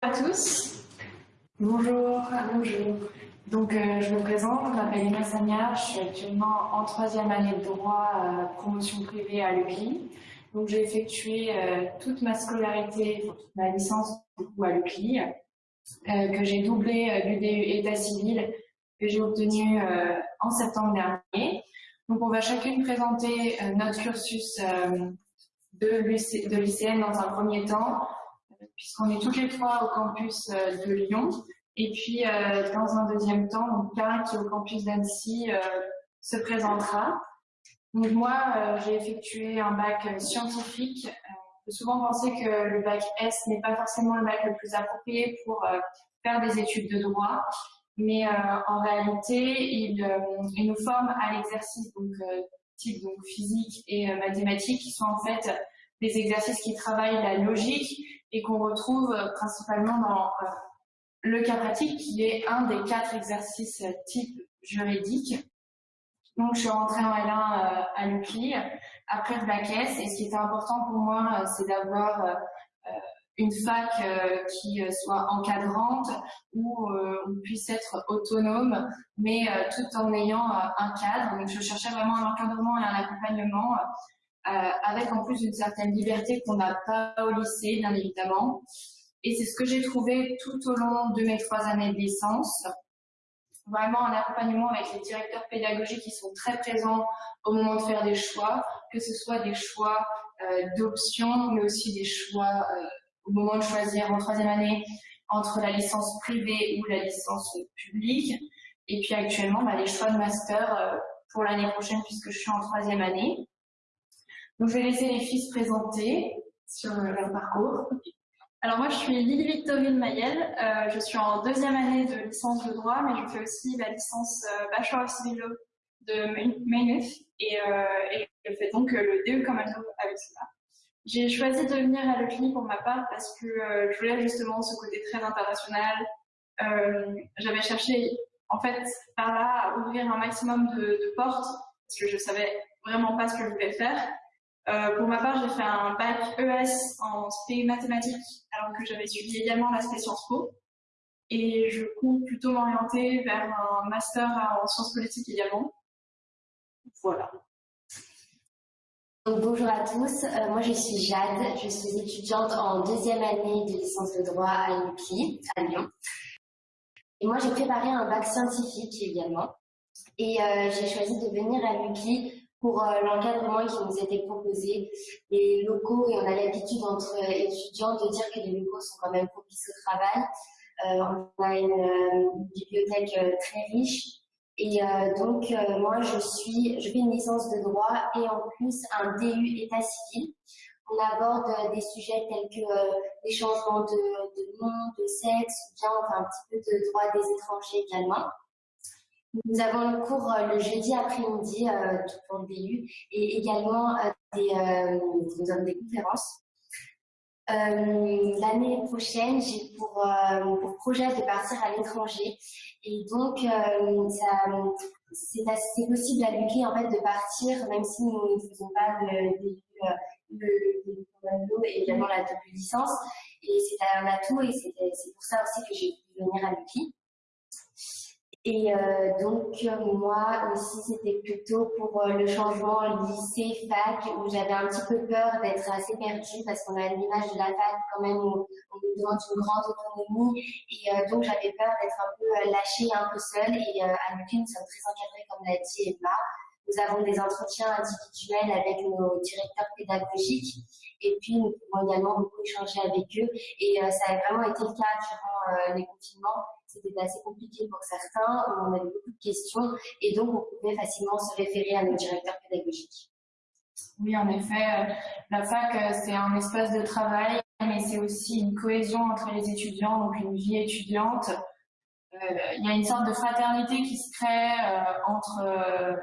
à tous. Bonjour, bonjour. Donc, euh, je me présente, je m'appelle Emma Sagnard, je suis actuellement en troisième année de droit euh, promotion privée à l'UCLI. Donc, j'ai effectué euh, toute ma scolarité, ma licence à l'UCLI, que j'ai doublé l'UDU État civil, que j'ai obtenu en septembre dernier. Donc, on va chacune présenter notre cursus de, de lycéenne dans un premier temps, puisqu'on est toutes les trois au campus euh, de Lyon. Et puis, euh, dans un deuxième temps, donc qui est au campus d'Annecy, euh, se présentera. Donc moi, j'ai effectué un bac scientifique. on peut souvent penser que le bac S n'est pas forcément le bac le plus approprié pour faire des études de droit, mais en réalité, il, nous forme à l'exercice, donc type physique et mathématiques, qui sont en fait des exercices qui travaillent la logique et qu'on retrouve euh, principalement dans euh, le cas pratique qui est un des quatre exercices euh, type juridique. Donc je suis rentrée en L1 à l'UCLI après le bac S et ce qui était important pour moi c'est d'avoir une fac qui soit encadrante où on puisse être autonome mais tout en ayant un cadre. Donc je cherchais vraiment un encadrement et un accompagnement avec en plus une certaine liberté qu'on n'a pas au lycée, bien évidemment. Et c'est ce que j'ai trouvé tout au long de mes trois années de licence. Vraiment un accompagnement avec les directeurs pédagogiques qui sont très présents au moment de faire des choix, que ce soit des choix euh, d'options, mais aussi des choix euh, au moment de choisir en troisième année entre la licence privée ou la licence publique. Et puis actuellement, bah, les choix de master pour l'année prochaine puisque je suis en troisième année. Donc, je vais laisser les filles se présenter sur euh, leur parcours. Alors moi, je suis Lily Victorine Mayel. Euh, je suis en deuxième année de licence de droit, mais je fais aussi la licence euh, Bachelor of Civil Law de Maynooth et, et, je fais donc le DE Commando avec cela. J'ai choisi de venir à l'ECLI pour ma part parce que je voulais justement ce côté très international. J'avais cherché en fait par là à ouvrir un maximum de, de portes parce que je savais vraiment pas ce que je voulais faire. Euh, pour ma part, j'ai fait un bac ES en spé mathématiques, alors que j'avais suivi également l'aspect Sciences Po. Et je compte plutôt m'orienter vers un master en sciences politiques également. Voilà. bonjour à tous, euh, moi je suis Jade, je suis étudiante en deuxième année de licence de droit à l'UPI, à Lyon. Et moi j'ai préparé un bac scientifique également. Et euh, j'ai choisi de venir à l'UPI pour euh, l'encadrement qui nous était proposé. Les locaux, et on a l'habitude entre étudiants de dire que les locaux sont quand même propices au travail. Euh, on a une, euh, bibliothèque très riche. Et donc, moi, je suis, je fais une licence de droit et en plus un DU état civil. On aborde des sujets tels que les changements de, de nom, de sexe, bien enfin un petit peu de droit des étrangers également. Nous avons le cours euh, le jeudi après-midi euh, pour le BU et également euh, des, nous des conférences. L'année prochaine, j'ai pour, projet de partir à l'étranger et donc c'est possible à l'UQI en fait de partir même si nous ne faisons pas le début le, et également la double licence et c'est un atout et c'est pour ça aussi que j'ai pu venir à l'UQI. Et euh, donc, moi aussi, c'était plutôt pour euh, le changement lycée-fac, où j'avais un petit peu peur d'être assez perdue, parce qu'on a l'image de la fac, quand même, où on nous demande une grande autonomie. Et euh, donc, j'avais peur d'être un peu lâchée, un peu seule. Et à l'UQI, nous sommes très encadrés, comme l'a dit Emma. Nous avons des entretiens individuels avec nos directeurs pédagogiques. Et puis, nous pouvons également beaucoup échanger avec eux. Et ça a vraiment été le cas durant les confinements c'était assez compliqué pour certains, on avait beaucoup de questions et donc on pouvait facilement se référer à nos directeurs pédagogiques. Oui, en effet, euh, la fac, euh, c'est un espace de travail, mais c'est aussi une cohésion entre les étudiants, donc une vie étudiante. Euh, il y a une sorte de fraternité qui se crée entre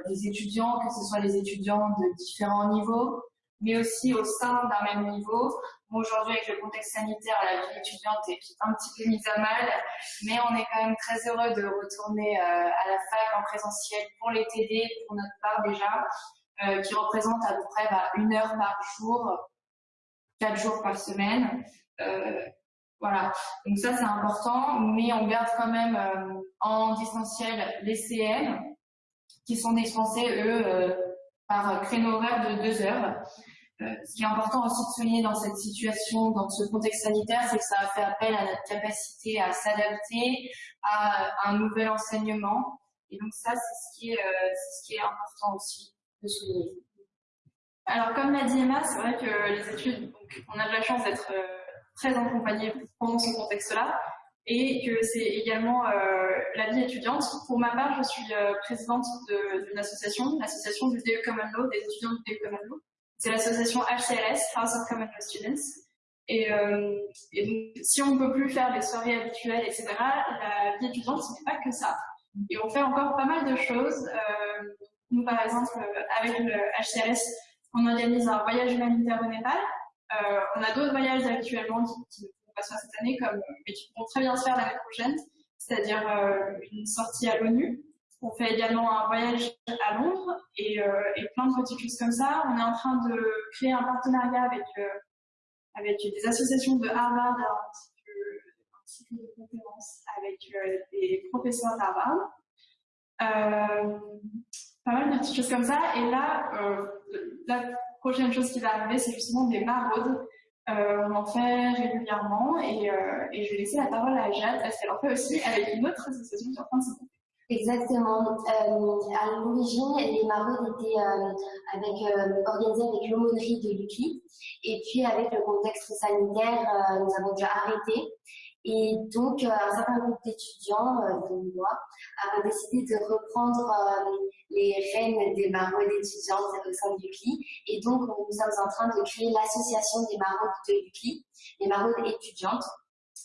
les étudiants, que ce soit les étudiants de différents niveaux, mais aussi au sein d'un même niveau. Aujourd'hui, avec le contexte sanitaire, la vie étudiante est un petit peu mise à mal, mais on est quand même très heureux de retourner euh, à la fac en présentiel pour les TD, pour notre part déjà, euh, qui représente à peu près bah, une heure par jour, quatre jours par semaine. Euh, Voilà, donc ça c'est important, mais on garde quand même en distanciel les CM qui sont dispensés, eux, par créneau horaire de deux heures. Euh, ce qui est important aussi de souligner dans cette situation, dans ce contexte sanitaire, c'est que ça a fait appel à notre capacité à s'adapter à un nouvel enseignement. Et donc ça, c'est ce qui est, euh, ce qui est important aussi de souligner. Alors comme l'a dit Emma, c'est vrai que les études, donc, on a de la chance d'être euh, très accompagnés pendant ce contexte-là et que c'est également euh, la vie étudiante. Pour ma part, je suis euh, présidente d'une association, l'association du DE Common Law, des étudiants du DE Common Law. C'est l'association HCLS, House of Common Law Students. Et, euh, et donc, si on ne peut plus faire des soirées habituelles, etc., la vie étudiante, ce n'est pas que ça. Et on fait encore pas mal de choses. Euh, nous, par exemple, avec le HCLS, on organise un voyage humanitaire au Népal. Euh, on a d'autres voyages actuellement qui, ne pas cette année, comme, mais qui pourront très bien se faire l'année prochaine, c'est-à-dire euh, une sortie à l'ONU. On fait également un voyage à Londres et, euh, plein de petites choses comme ça. On est en train de créer un partenariat avec, euh, des associations de Harvard ainsi de conférences avec des professeurs d'Harvard. pas mal de petites choses comme ça. Et là, la prochaine chose qui va arriver, c'est justement des maraudes euh, on en fait régulièrement et, euh, je vais laisser la parole à Jade parce qu'elle en fait aussi avec une autre association sur France. Exactement. Euh, à l'origine, les maraudes étaient euh, avec, euh, organisées avec l'aumônerie de l'UCLI. Et puis, avec le contexte sanitaire, euh, nous avons dû arrêter. Et donc, un certain groupe d'étudiants, de moi, avons décidé de reprendre les rênes des maraudes étudiantes au sein de l'UCLI. Et donc, nous sommes en train de créer l'association des maraudes de l'UCLI, les maraudes étudiantes.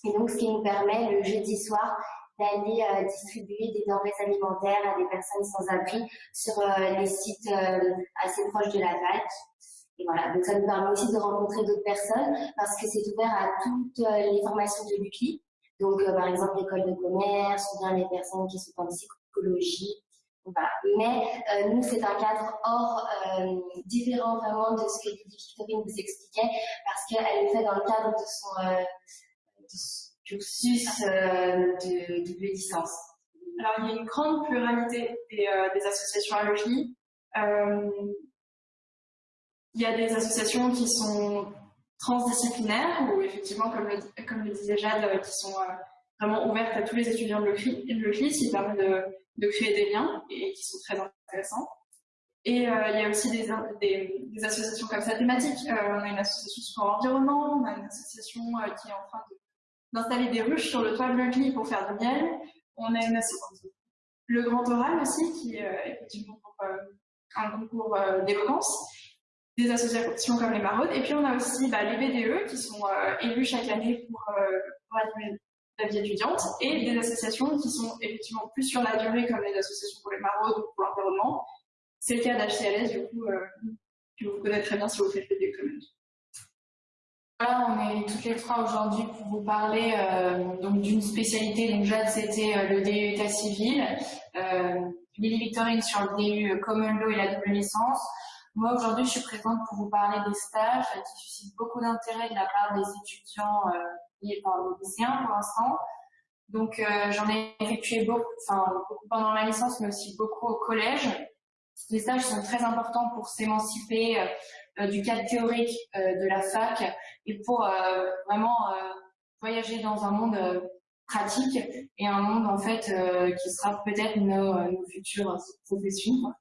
Et donc, ce qui nous permet le jeudi soir d'aller euh, distribuer des denrées alimentaires à des personnes sans abri sur euh, les sites euh, assez proches de la fac. Et voilà, donc ça nous permet aussi de rencontrer d'autres personnes parce que c'est ouvert à toutes les formations de l'UCLI. Donc, par exemple, l'école de commerce ou bien les personnes qui sont en psychologie. Mais nous, c'est un cadre hors, différent vraiment de ce que Victorine vous expliquait parce qu'elle le fait dans le cadre de son, cursus euh, de double licence Alors, il y a une grande pluralité des, euh, associations à logis. Euh, il y a des associations qui sont transdisciplinaires, ou effectivement, comme le, comme le disait Jade, qui sont vraiment ouvertes à tous les étudiants de l'OCLI, qui permettent de, de, créer des liens et qui sont très intéressants. Et il y a aussi des, des, associations comme ça thématiques. On a une association sur l'environnement, on a une association qui est en train de d'installer des ruches sur le toit de l'Ugly pour faire du miel. On a une. Le Grand Oral aussi, qui est euh, effectivement euh, un concours euh, d'éloquence. Des associations comme les Maraudes. Et puis on a aussi bah, les BDE qui sont élus chaque année pour, pour la vie étudiante et des associations qui sont effectivement plus sur la durée comme les associations pour les maraudes ou pour l'environnement. C'est le cas d'HCLS, du coup, que vous connaissez très bien si vous faites les BDE voilà, on est toutes les trois aujourd'hui pour vous parler euh, d'une spécialité. Donc Jade, c'était euh, le DU État civil, euh, Lily Victorine sur le DU Common Law et la double licence. Moi aujourd'hui, je suis présente pour vous parler des stages qui suscitent beaucoup d'intérêt de la part des étudiants et par les lycéens pour l'instant. Donc j'en ai effectué beaucoup, pendant ma licence, mais aussi beaucoup au collège. Les stages sont très importants pour s'émanciper du cadre théorique euh, de la fac et pour euh, vraiment voyager dans un monde pratique et un monde en fait qui sera peut-être nos, nos, futures professions.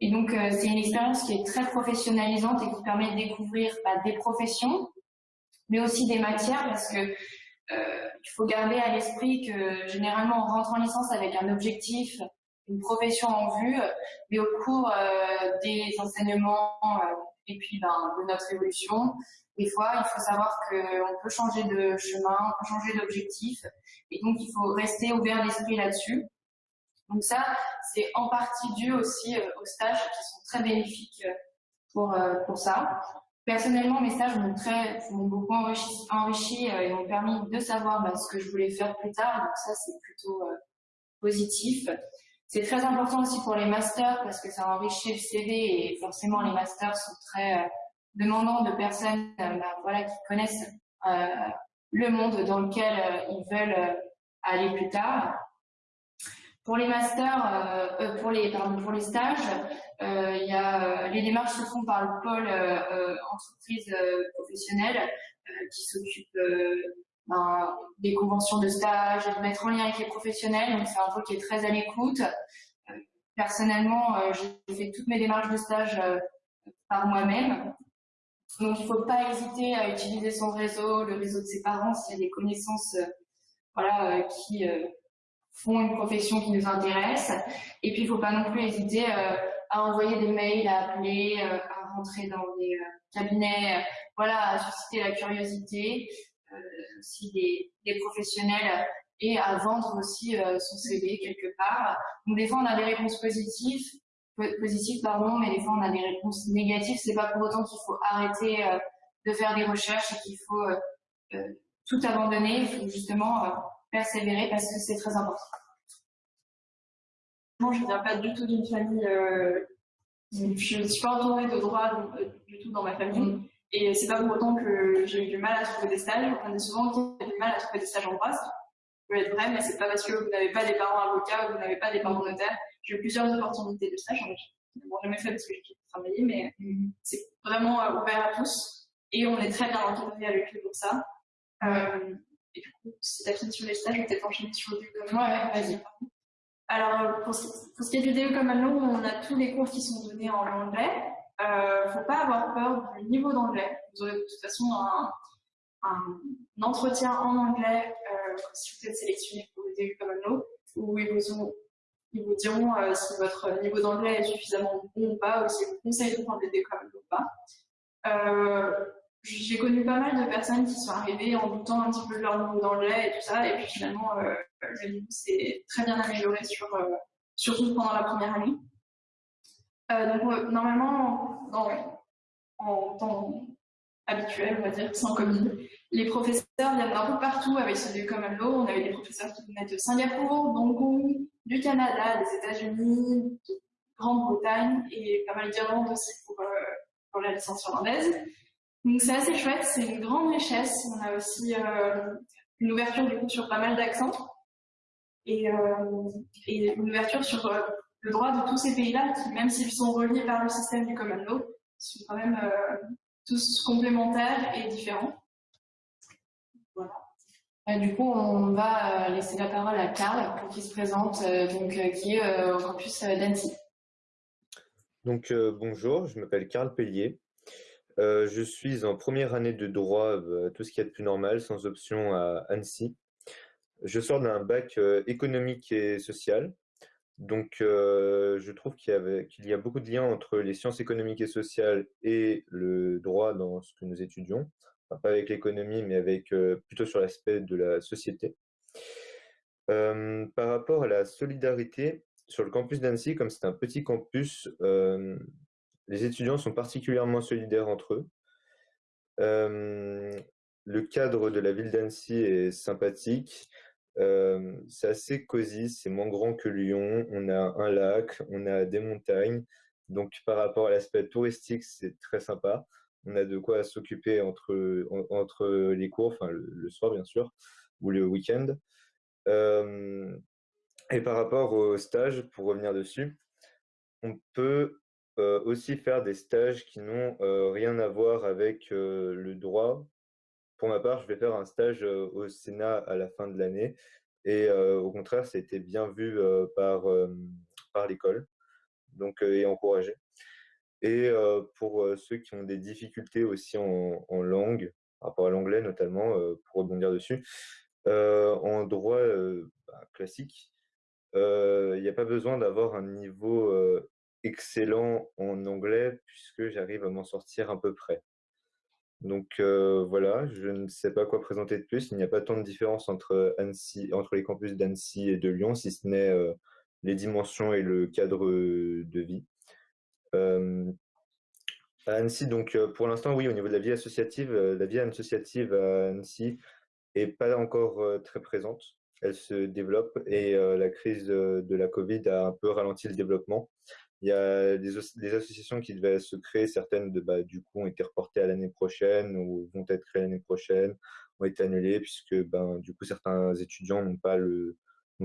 Et donc c'est une expérience qui est très professionnalisante et qui permet de découvrir bah, des professions, mais aussi des matières parce que euh, il faut garder à l'esprit que généralement on rentre en licence avec un objectif, une profession en vue, mais au cours euh, des enseignements euh, et puis ben, de notre évolution. Des fois, il faut savoir qu'on peut changer de chemin, changer d'objectif, et donc il faut rester ouvert d'esprit là-dessus. Donc ça, c'est en partie dû aussi euh, aux stages qui sont très bénéfiques euh, pour, euh, pour ça. Personnellement, mes stages m'ont beaucoup enrichi, enrichi et m'ont permis de savoir bah, ce que je voulais faire plus tard. Donc ça, c'est plutôt positif. C'est très important aussi pour les masters parce que ça enrichit le CV et forcément les masters sont très euh, demandants de personnes euh, bah, voilà, qui connaissent euh, le monde dans lequel ils veulent aller plus tard. Pour les masters, pour les pardon, pour les stages, il y a les démarches se font par le pôle entreprise professionnelle qui s'occupe ben, des conventions de stage, de mettre en lien avec les professionnels. Donc c'est un pôle qui est très à l'écoute. Personnellement, j'ai fait toutes mes démarches de stage par moi-même. Donc, il ne faut pas hésiter à utiliser son réseau, le réseau de ses parents, s'il y a des connaissances voilà, qui font une profession qui nous intéresse. Et puis, il ne faut pas non plus hésiter euh, à envoyer des mails, à appeler, euh, à rentrer dans des euh, cabinets, voilà, à susciter la curiosité aussi des, des, professionnels et à vendre aussi son CV quelque part. Donc, des fois, on a des réponses positives, positives pardon, mais des fois, on a des réponses négatives. C'est pas pour autant qu'il faut arrêter de faire des recherches et qu'il faut tout abandonner. Il faut justement persévérer parce que c'est très important. Moi, je ne viens pas du tout d'une famille. Euh, je ne suis pas entourée de droit euh, du tout dans ma famille. Et c'est pas pour autant que j'ai eu du mal à trouver des stages. On dit souvent a du mal à trouver des stages en droit. Ça peut être vrai, mais c'est pas parce que vous n'avez pas des parents avocats ou vous n'avez pas des parents notaires. J'ai eu plusieurs opportunités de stage. Je n'ai jamais fait parce que j'ai travaillé, mais c'est vraiment euh, ouvert à tous. Et on est très bien encadré avec eux pour ça. Euh, et du coup, si tu as fini sur les stages, peut-être enchaîner sur le DE Ouais, ouais, vas-y. Alors, pour ce, qui est du DE comme nous, on a tous les cours qui sont donnés en anglais. Euh, faut pas avoir peur du niveau d'anglais. Vous aurez de toute façon un, un entretien en anglais euh, si vous êtes sélectionné pour le DE comme nous, où ils vous, ils vous diront euh, si votre niveau d'anglais est suffisamment bon ou pas, ou si vous conseillez de prendre le DE comme ou pas. Euh, j'ai connu pas mal de personnes qui sont arrivées en doutant un petit peu de leur niveau d'anglais et tout ça, et puis finalement, euh, le niveau s'est très bien amélioré, sur, surtout pendant la première année. Euh, donc, normalement, en temps habituel, on va dire, sans Covid, les professeurs viennent d'un peu partout avec ce comme Law. On avait des professeurs qui venaient de Singapour, d'Hong Kong, du Canada, des États-Unis, de Grande-Bretagne et pas mal d'Irlande aussi pour, pour la licence irlandaise. Donc c'est assez chouette, c'est une grande richesse. On a aussi euh, une ouverture du coup sur pas mal d'accents et, euh, une ouverture sur euh, le droit de tous ces pays-là qui, même s'ils sont reliés par le système du common law, sont quand même tous complémentaires et différents. Voilà. du coup, on va laisser la parole à Karl pour qu'il se présente, donc, qui est au campus d'Annecy. Donc bonjour, je m'appelle Karl Pellier. Euh, je suis en première année de droit, euh, tout ce qui est de plus normal, sans option à Annecy. Je sors d'un bac euh, économique et social. Donc, je trouve qu'il y, a beaucoup de liens entre les sciences économiques et sociales et le droit dans ce que nous étudions. pas avec l'économie, mais avec plutôt sur l'aspect de la société. par rapport à la solidarité, sur le campus d'Annecy, comme c'est un petit campus, les étudiants sont particulièrement solidaires entre eux. le cadre de la ville d'Annecy est sympathique. C'est assez cosy, c'est moins grand que Lyon. On a un lac, on a des montagnes. Donc par rapport à l'aspect touristique, c'est très sympa. On a de quoi s'occuper entre, entre les cours, enfin le, soir bien sûr, ou le week-end. et par rapport au stage, pour revenir dessus, on peut euh, aussi faire des stages qui n'ont euh, rien à voir avec euh, le droit. Pour ma part, je vais faire un stage au Sénat à la fin de l'année. Et au contraire, été bien vu par, par l'école donc, et encouragé. Et pour ceux qui ont des difficultés aussi en, en langue, par rapport à l'anglais notamment, pour rebondir dessus, en droit bah, classique, il n'y a pas besoin d'avoir un niveau excellent en anglais puisque j'arrive à m'en sortir à peu près. Donc euh, voilà, je ne sais pas quoi présenter de plus. Il n'y a pas tant de différence entre, Annecy, entre les campus d'Annecy et de Lyon, si ce n'est euh, les dimensions et le cadre de vie. Euh, à Annecy, donc pour l'instant, oui, au niveau de la vie associative, la vie associative à Annecy est pas encore très présente. Elle se développe et la crise de la Covid a un peu ralenti le développement. Il y a des, associations qui devaient se créer, certaines bah, du coup ont été reportées à l'année prochaine ou vont être créées l'année prochaine, ont été annulées puisque ben, du coup certains étudiants n'ont pas, le,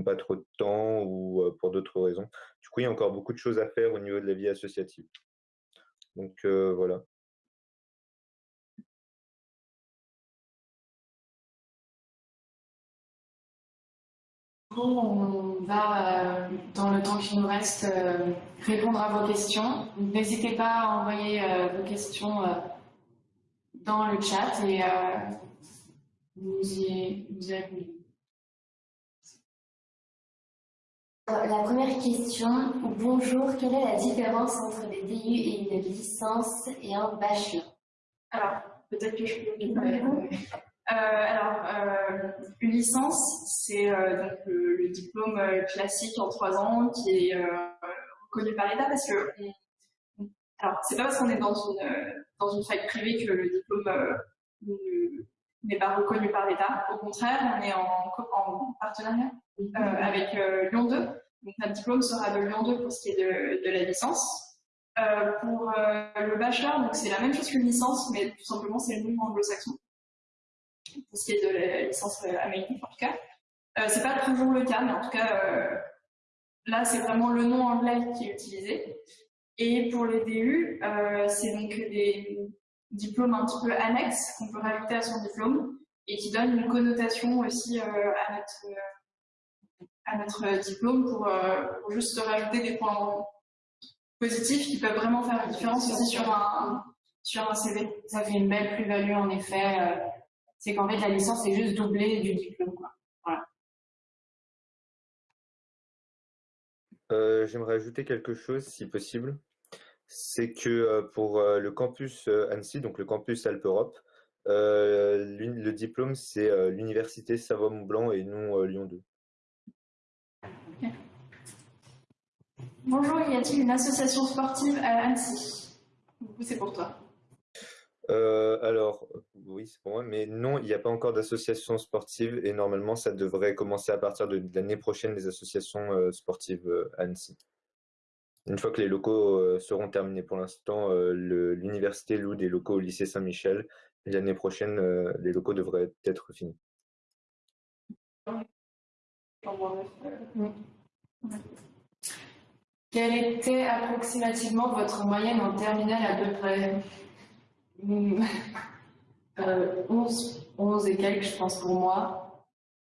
pas trop de temps ou pour d'autres raisons. Du coup, il y a encore beaucoup de choses à faire au niveau de la vie associative. Donc voilà. On va, euh, dans le temps qui nous reste, euh, répondre à vos questions. N'hésitez pas à envoyer euh, vos questions dans le chat et vous y, vous La première question, bonjour, quelle est la différence entre des DU et une licence et un bachelor? Alors, peut-être que je peux alors, euh, une licence, c'est euh, donc le, diplôme classique en trois ans qui est reconnu par l'État parce que alors c'est pas parce qu'on est dans une dans une fac privée que le diplôme n'est pas reconnu par l'État. Au contraire, on est en, en partenariat avec Lyon 2. Donc notre diplôme sera de Lyon 2 pour ce qui est de, de la licence. pour le bachelor, donc c'est la même chose qu'une licence, mais tout simplement c'est le nom anglo-saxon pour ce qui est de la licence euh, américaine en tout cas. Euh, c'est pas toujours le cas, mais en tout cas, euh, là, c'est vraiment le nom anglais qui est utilisé. Et pour les DU, c'est donc des diplômes un petit peu annexes qu'on peut rajouter à son diplôme et qui donnent une connotation aussi à, notre, à notre diplôme pour, pour, juste rajouter des points positifs qui peuvent vraiment faire une différence aussi sur un, sur un CV. Ça fait une belle plus-value en effet c'est qu'en fait, la licence est juste doublée du diplôme. Euh, j'aimerais ajouter quelque chose, si possible. C'est que euh, pour euh, le campus Annecy, donc le campus Alpe-Europe, le diplôme, c'est l'université Savoie-Mont-Blanc et non Lyon 2. Bonjour, y a-t-il une association sportive à Annecy? C'est pour toi. Euh, alors, oui, c'est pour moi, mais non, il n'y a pas encore d'association sportive et normalement, ça devrait commencer à partir de, l'année prochaine, les associations euh, sportives euh, Annecy. Une fois que les locaux seront terminés pour l'instant, l'université loue des locaux au lycée Saint-Michel l'année prochaine, les locaux devraient être finis. Quelle était approximativement votre moyenne en terminale à peu près? euh, 11, 11 et quelques, je pense, pour moi.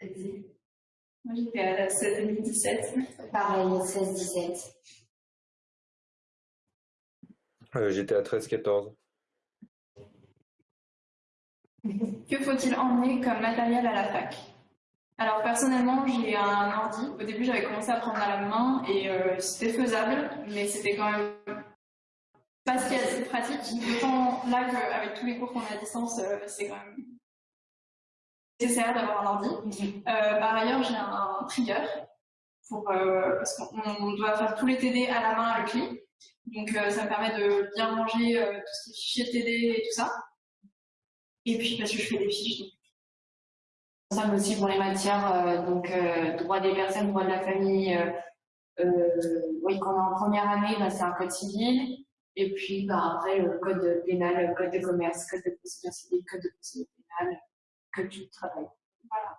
Moi, j'étais à 16-17. Pareil, 16-17. Euh, j'étais à 13-14. Que faut-il emmener comme matériel à la fac? Alors personnellement, j'ai un ordi. Au début, j'avais commencé à prendre à la main et euh, c'était faisable, mais c'était quand même parce qu'il y a cette pratique, autant là qu'avec tous les cours qu'on a à distance, euh, c'est quand même nécessaire d'avoir un ordi. Euh, par ailleurs, j'ai un trigger pour, euh, parce qu'on doit faire tous les TD à la main avec lui. Donc ça me permet de bien ranger tout ce qui est fichier TD et tout ça. Et puis parce que je fais des fiches. Ça aussi pour les matières, donc droit des personnes, droit de la famille. oui, quand on est en première année, bah, c'est un code civil. Et puis, bah, après, le code pénal, le code de commerce, code de procédure civile, code de procédure pénale, code du travail. Voilà.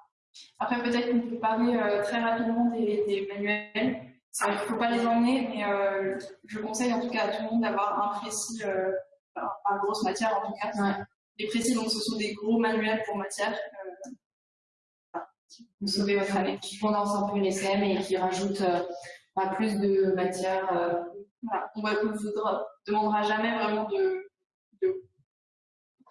Après, peut-être qu'on peut parler euh, très rapidement des, des manuels. Il ne faut pas les emmener, mais euh, je conseille en tout cas à tout le monde d'avoir un précis, euh, enfin, grosse matière en tout cas. Ouais. Les précis, donc ce sont des gros manuels pour matière. Euh, vous sauvez votre année. Qui condensent un peu les CM et qui rajoutent plus de matière. Voilà. On ne vous demandera jamais vraiment de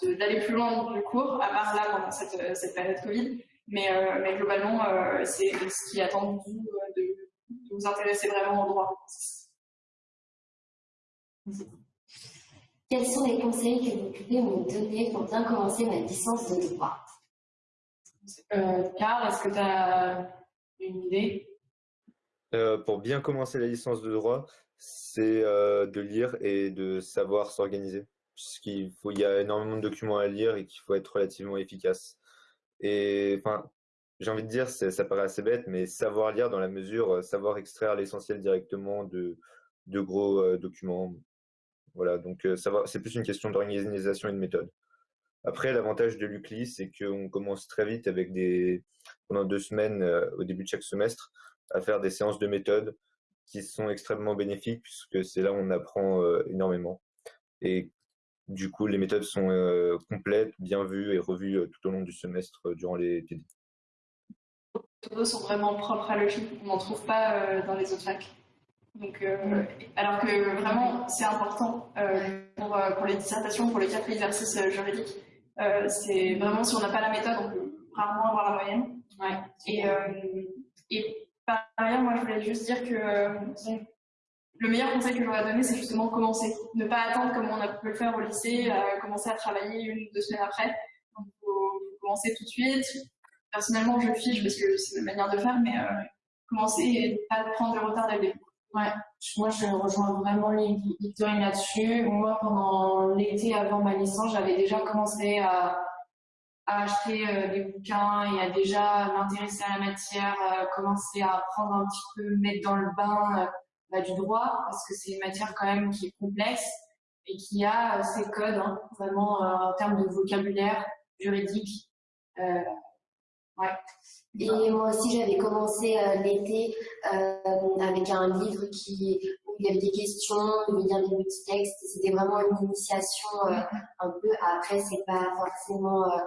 d'aller plus loin du cours, à part là pendant cette, euh, cette période Covid. Mais, euh, mais globalement, euh, c'est ce qui attend de vous de, de, vous intéresser vraiment au droit. Quels sont les conseils que vous pouvez me donner pour bien commencer ma licence de droit? Euh, Carl, est-ce que tu as une idée? Pour bien commencer la licence de droit, c'est euh, de lire et de savoir s'organiser. Puisqu'il faut, il y a énormément de documents à lire et qu'il faut être relativement efficace. Et enfin, j'ai envie de dire, ça paraît assez bête, mais savoir lire dans la mesure, euh, savoir extraire l'essentiel directement de, de gros documents. Voilà, donc c'est plus une question d'organisation et de méthode. Après, l'avantage de l'UCLI, c'est qu'on commence très vite avec des, pendant deux semaines au début de chaque semestre, à faire des séances de méthode qui sont extrêmement bénéfiques puisque c'est là où on apprend énormément. Et du coup, les méthodes sont complètes, bien vues et revues tout au long du semestre durant les TD. Les méthodes sont vraiment propres à l'UCLI, on n'en trouve pas dans les autres facs. Donc, alors que vraiment, c'est important pour, pour, les dissertations, pour les quatre exercices juridiques. c'est vraiment, si on n'a pas la méthode, on peut rarement avoir la moyenne. Ouais. Et, et par ailleurs, moi, je voulais juste dire que euh, le meilleur conseil que j'aurais donné, c'est justement commencer. Ne pas attendre comme on a pu le faire au lycée, euh, commencer à travailler une ou deux semaines après. Donc, faut commencer tout de suite. Personnellement, je fiche parce que c'est ma manière de faire, mais euh, commencer et pas prendre du retard dès le. Ouais, moi je rejoins vraiment Victorine là-dessus. Moi, pendant l'été avant ma licence, j'avais déjà commencé à à acheter euh, des bouquins et à déjà m'intéresser à la matière, euh, commencer à apprendre un petit peu, mettre dans le bain euh, bah, du droit, parce que c'est une matière quand même qui est complexe et qui a ses codes, hein, vraiment en termes de vocabulaire juridique. ouais. Et moi aussi, j'avais commencé l'été avec un livre qui il y avait des questions, il y avait des petits textes, c'était vraiment une initiation euh, un peu. Après, c'est pas forcément euh,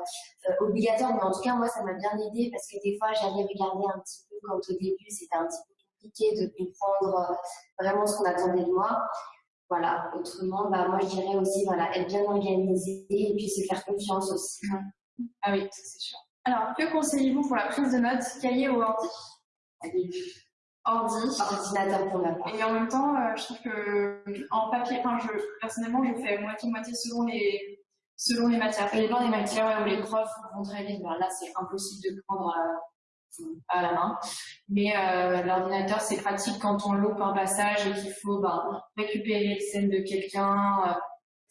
euh, obligatoire, mais en tout cas, moi, ça m'a bien aidé parce que des fois, j'allais regarder un petit peu quand au début, c'était un petit peu compliqué de comprendre vraiment ce qu'on attendait de moi. Voilà, autrement, bah, moi, je dirais aussi, voilà, être bien organisé et puis se faire confiance aussi. Ah oui, c'est sûr. Alors, que conseillez-vous pour la prise de notes, cahier ou ordi ordi. Ordinateur pour la Et en même temps, euh, je trouve que en papier, enfin, je, personnellement, je fais moitié-moitié selon les, selon les matières. Et dans les matières où les profs vont très vite, ben là, c'est impossible de prendre euh, à, la main. Mais euh, l'ordinateur, c'est pratique quand on loupe un passage et qu'il faut ben, récupérer les scènes de quelqu'un.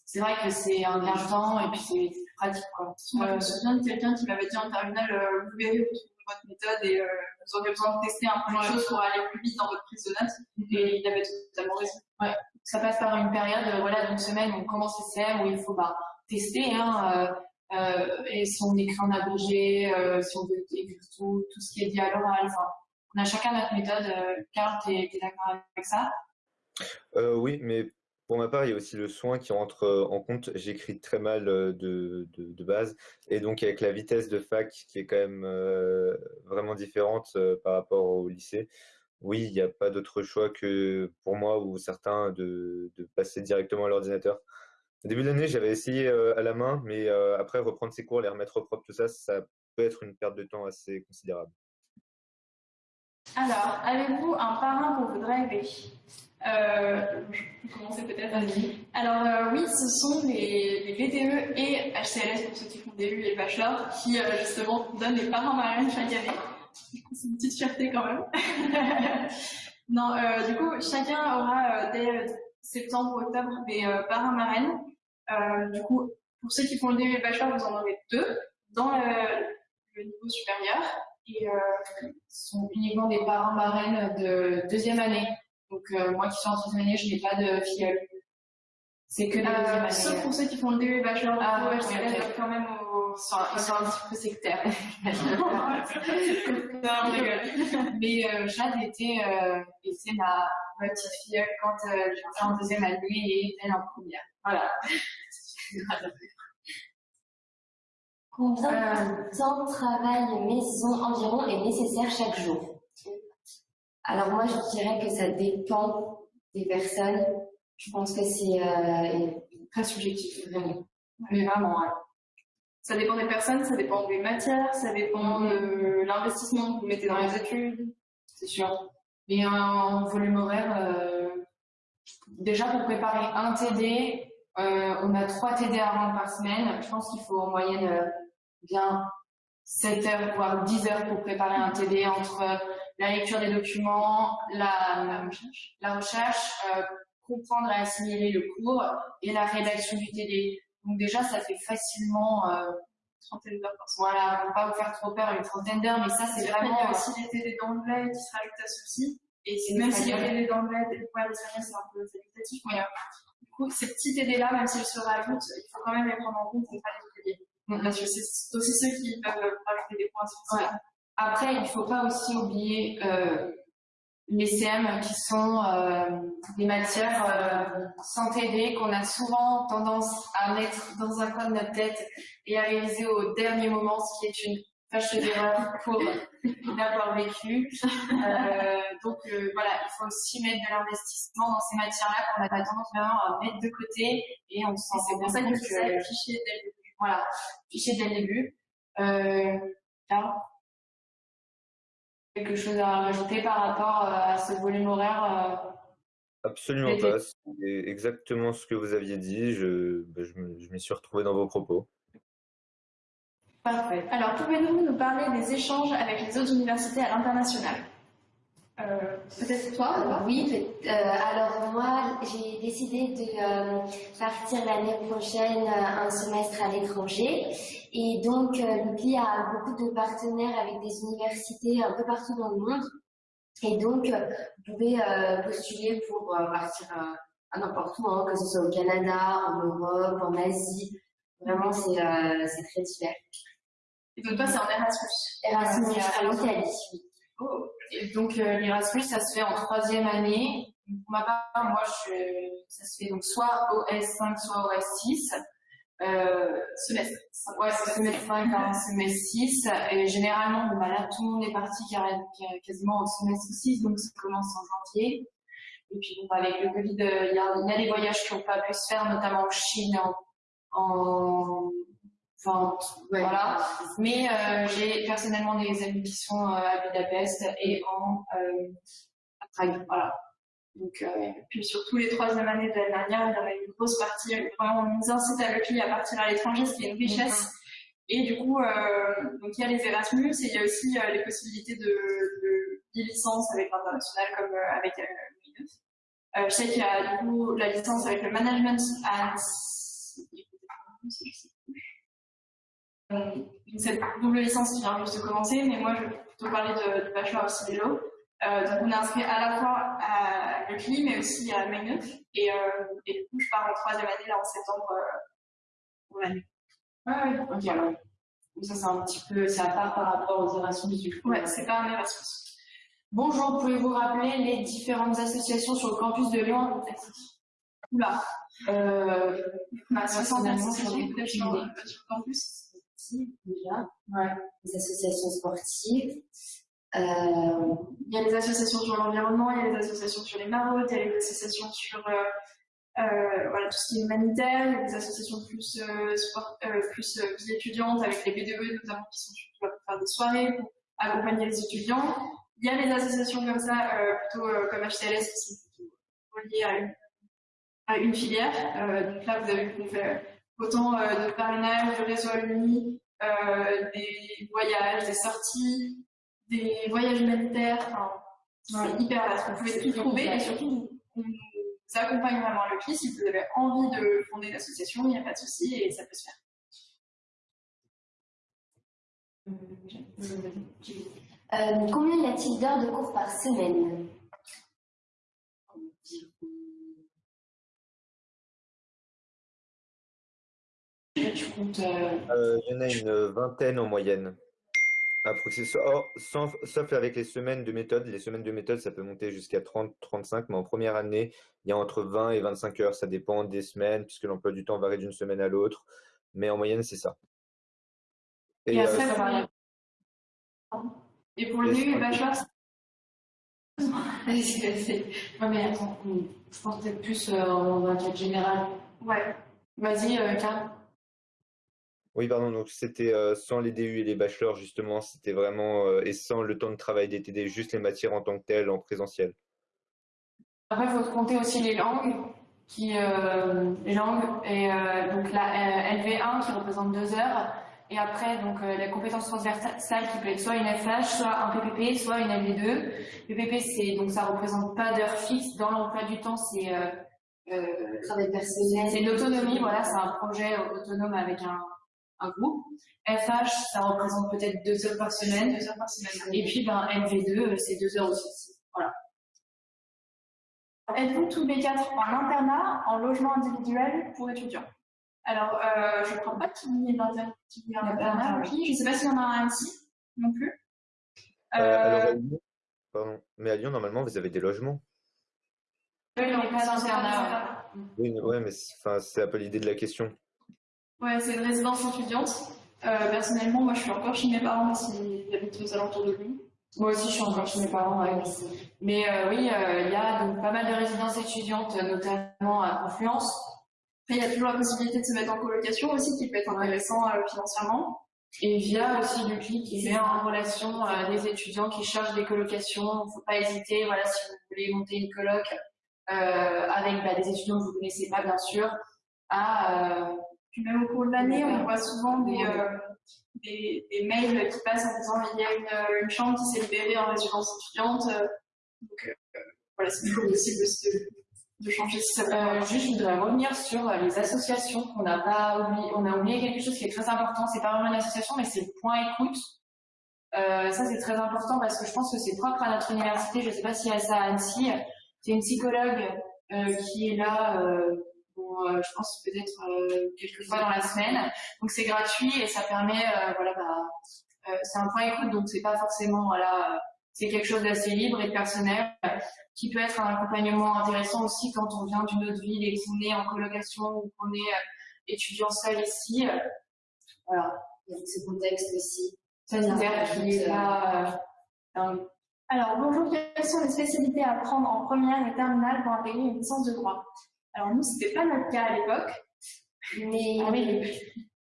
c'est vrai que c'est un gain de temps et puis c'est pratique. Quoi. Moi, je me souviens de quelqu'un qui m'avait dit en terminale, vous verrez, votre méthode et vous aurez besoin de tester un peu de choses pour aller plus vite dans votre prise de notes. Et il avait totalement raison. Ouais. Ça passe par une période euh, voilà, d'une semaine où on commence les CM où il faut bah, tester. Hein, euh, euh, et si on écrit en abrégé, euh, si on veut écrire tout, tout ce qui est dit à l'oral. Enfin, on a chacun notre méthode. Euh, Carl, tu es, d'accord avec ça? Oui, mais pour ma part, il y a aussi le soin qui rentre euh, en compte. J'écris très mal euh, de, de, base. Et donc, avec la vitesse de fac qui est quand même euh, vraiment différente par rapport au lycée, oui, il n'y a pas d'autre choix que pour moi ou certains de, de passer directement à l'ordinateur. Au début de l'année, j'avais essayé à la main, mais après, reprendre ses cours, les remettre propre, tout ça, ça peut être une perte de temps assez considérable. Alors, avez-vous un parrain pour vous driver euh, je peux commencer peut-être. Alors euh, oui, ce sont les, les, VTE et HCLS pour ceux qui font DU et bachelor qui euh, justement donnent les parents marraines chaque année. C'est une petite fierté quand même. non, euh, du coup, chacun aura dès septembre ou octobre des parents marraines. du coup, pour ceux qui font le DU et bachelor, vous en aurez deux dans le niveau supérieur et ce sont uniquement des parents marraines de deuxième année. Donc, euh, moi qui suis en troisième année, je n'ai pas de filleule. C'est que deuxième année. Sauf pour ceux qui font le DU bachelor, ah, ouais, c'est quand même au... Ils sont, un petit peu sectaires. non, Mais euh, Jade était, euh, était ma, ma petite filleule quand euh, j'étais en deuxième année et elle en première. Voilà. Combien de temps de travail maison environ est nécessaire chaque jour? Alors moi, je dirais que ça dépend des personnes. Je pense que c'est euh, très subjectif, vraiment. Mais vraiment, ça dépend des personnes, ça dépend des matières, ça dépend de l'investissement que vous mettez dans les études, c'est sûr. Mais en volume horaire, euh, déjà pour préparer un TD, euh, on a trois TD à rendre par semaine. Je pense qu'il faut en moyenne bien 7 heures, voire 10 heures pour préparer un TD entre la lecture des documents, la, recherche, la recherche euh, comprendre et assimiler le cours et la rédaction du TD. Donc déjà, ça fait facilement euh, trentaine d'heures par semaine. Voilà, pour pas vous faire trop peur, une trentaine d'heures, mais ça, c'est vraiment... Il y a aussi les TD d'anglais qui se rajoutent à ceci. Et même si les TD d'anglais, ouais, l'espagnol, c'est un peu qualitatif, mais du coup, ces petits TD-là, même s'ils se rajoutent, il faut quand même les prendre en compte pour ne pas les. Mm. Parce que c'est aussi ceux qui peuvent rajouter des points. Ouais. Après, il ne faut pas aussi oublier euh, les CM qui sont euh, des matières euh, sans TD qu'on a souvent tendance à mettre dans un coin de notre tête et à réaliser au dernier moment, ce qui est une fâche d'erreur pour l'avoir vécu. Euh, donc euh, voilà, il faut aussi mettre de l'investissement dans ces matières-là qu'on a pas tendance vraiment à mettre de côté et on se sent c'est pour ça que je fichier dès le début. Voilà, fichier dès le début. Euh, quelque chose à rajouter par rapport euh, à ce volume horaire euh, Absolument pas. C'est exactement ce que vous aviez dit. Je, bah, je m'y suis retrouvé dans vos propos. Parfait. Alors, pouvez-vous nous parler des échanges avec les autres universités à l'international? Euh, Peut-être toi Oui, alors moi, j'ai décidé de partir l'année prochaine un semestre à l'étranger et donc, euh, l'UPI a beaucoup de partenaires avec des universités un peu partout dans le monde. Et donc, euh, vous pouvez euh, postuler pour partir à n'importe où, hein, que ce soit au Canada, en Europe, en Asie. Vraiment, c'est très divers. Et donc, toi, c'est en Erasmus Erasmus, en Italie. Oh. Et donc, l'Erasmus, ça se fait en troisième année. Pour ma part, moi, je, ça se fait donc soit au S5, soit au S6 euh, semestre. Ouais, semestre 5 un semestre 6. Et généralement, bon, bah là, tout le monde est parti quasiment au semestre 6, donc ça commence en janvier. Et puis, bon, avec le Covid, euh, il y, a, des voyages qui n'ont pas pu se faire, notamment en Chine, en, enfin, voilà. Mais euh, j'ai personnellement des amis qui sont euh, à Budapest et en euh, à Prague. Voilà. Donc, euh, puis surtout les troisième années de l'année dernière, il y avait une grosse partie, vraiment, on nous incite à l'EPI à partir à l'étranger, ce qui est une richesse. Et du coup, euh, donc il y a les Erasmus et il y a aussi euh, les possibilités de, de, licence avec l'international comme avec euh, je sais qu'il y a du coup la licence avec le management and cette double licence qui vient juste de commencer, mais moi je vais plutôt parler de, du bachelor of civil law. Donc on est inscrit à la fois à l'ECLI mais aussi à Maynooth. Et, euh, et du coup, je pars en troisième année là en septembre euh, pour l'année. Ah oui, ok alors. Ça c'est un petit peu, c'est à part par rapport aux Erasmus du coup. Ouais, c'est pas un Erasmus. Bonjour, pouvez-vous rappeler les différentes associations sur le campus de Lyon Oula. Euh, bah, 60 associations sur le campus. déjà. Ouais. Les associations sportives. Euh, il y a les associations sur l'environnement, il y a les associations sur les maraudes, il y a les associations sur euh, euh, voilà, tout ce qui est humanitaire, il y a des associations plus, sport, plus vie étudiante avec les BDE notamment qui sont pour faire des soirées, pour accompagner les étudiants. Il y a les associations comme ça, plutôt comme HTLS qui sont reliées à une, filière. donc là, vous avez vu qu'on autant de parrainage, de réseau alumni, des voyages, des sorties, des voyages humanitaires. Enfin, c'est hyper vaste. Vous pouvez tout trouver et surtout, on vous accompagne vraiment à l'OPI. Si vous avez envie de fonder une association, il n'y a pas de souci et ça peut se faire. Euh, combien y a-t-il d'heures de cours par semaine? Euh, Il y en a une vingtaine en moyenne. Sauf, sauf, avec les semaines de méthode. Les semaines de méthode, ça peut monter jusqu'à 30-35, mais en première année, il y a entre 20 et 25 heures. Ça dépend des semaines, puisque l'emploi du temps varie d'une semaine à l'autre. Mais en moyenne, c'est ça. Et, et, euh, et pour le début, bachelor, Ouais, mais attends, je pense peut-être plus euh, en enquête générale. Ouais. Vas-y, euh, oui, pardon, donc c'était euh, sans les DU et les bachelors, justement, c'était vraiment, euh, et sans le temps de travail des TD, juste les matières en tant que telles, en présentiel. Après, il faut compter aussi les langues, qui, euh, et donc la LV1 qui représente deux heures, et après, donc la compétence transversale qui peut être soit une FH, soit un PPP, soit une LV2. PPP, c'est donc ça représente pas d'heures fixes dans l'emploi du temps, c'est travail personnel. C'est l'autonomie, voilà, c'est un projet autonome avec un un groupe. FH, ça représente peut-être deux heures par semaine. Deux heures par semaine. Et puis, ben, MV2, euh, c'est deux heures aussi. Voilà. Êtes-vous tous les quatre en internat, en logement individuel pour étudiants Alors, euh, je ne crois pas qu'il y ait d'internat internat. Je ne sais pas s'il y en a un ici non plus. Euh, alors, pardon. Mais à Lyon, normalement, vous avez des logements. Oui, non, pas d'internat. Oui, ouais, mais c'est un peu l'idée de la question. Ouais, c'est une résidence étudiante. Euh, personnellement, moi, je suis encore chez mes parents s'ils habitent aux alentours de Lyon. Moi aussi, je suis encore chez mes parents. Ouais. Mais euh, oui, euh, il y a donc pas mal de résidences étudiantes, notamment à Confluence. il y a toujours la possibilité de se mettre en colocation aussi, qui peut être intéressant financièrement. Et via aussi l'UCLI qui met en relation des étudiants qui cherchent des colocations. Il ne faut pas hésiter, voilà, si vous voulez monter une coloc avec bah, des étudiants que vous ne connaissez pas, bien sûr, à même au cours de l'année, on voit souvent des, euh, des, mails qui passent en disant il y a une, euh, une chambre qui s'est libérée en résidence étudiante. Euh, donc voilà, c'est toujours possible de, changer si ça euh, Juste, je voudrais revenir sur les associations qu'on n'a pas oublié. On a oublié quelque chose qui est très important. C'est pas vraiment une association, mais c'est le point écoute. Ça, c'est très important parce que je pense que c'est propre à notre université. Je ne sais pas si y a ça à Annecy. C'est une psychologue qui est là je pense peut-être euh, quelques fois dans la semaine. Donc c'est gratuit et ça permet, euh, voilà, bah, c'est un point écoute, donc c'est pas forcément, voilà, c'est quelque chose d'assez libre et personnel, qui peut être un accompagnement intéressant aussi quand on vient d'une autre ville et qu'on est en colocation ou qu'on est étudiant seul ici. Voilà, il y a ce contexte aussi sanitaire qui est là. Alors, bonjour, quelles sont les spécialités à apprendre en première et terminale pour intégrer une licence de droit? Alors nous, c'était pas notre cas à l'époque, mais ah oui,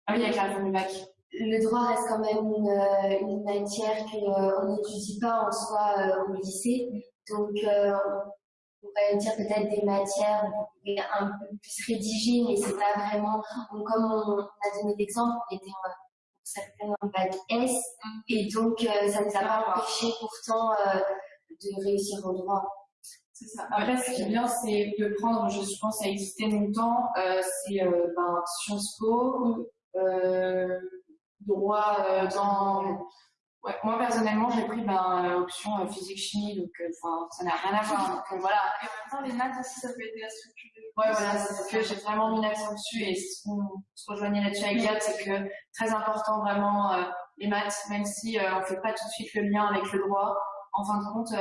ah oui, avec la bac. Le droit reste quand même une, euh, une matière qu'on euh, n'étudie pas en soi euh, au lycée. Donc, on pourrait dire peut-être des matières un peu plus rédigées, mais c'est pas vraiment. Donc, comme on a donné l'exemple, on était en, en bac S, et donc ça ne nous a pas empêché pourtant de réussir au droit. Ça. Après, ce qui est bien, c'est de prendre, je pense, à exister longtemps, euh, c'est euh, ben, Sciences Po, euh, droit euh, dans. Ouais, moi, personnellement, j'ai pris ben, option physique-chimie, donc ça n'a rien à voir. Donc voilà. Et en même temps, les maths aussi, ça peut aider à structurer. Ouais, voilà, c'est que j'ai vraiment mis l'accent dessus et ce qu'on se rejoignait là-dessus avec Gad, c'est que très important vraiment les maths, même si on ne fait pas tout de suite le lien avec le droit. En fin de compte,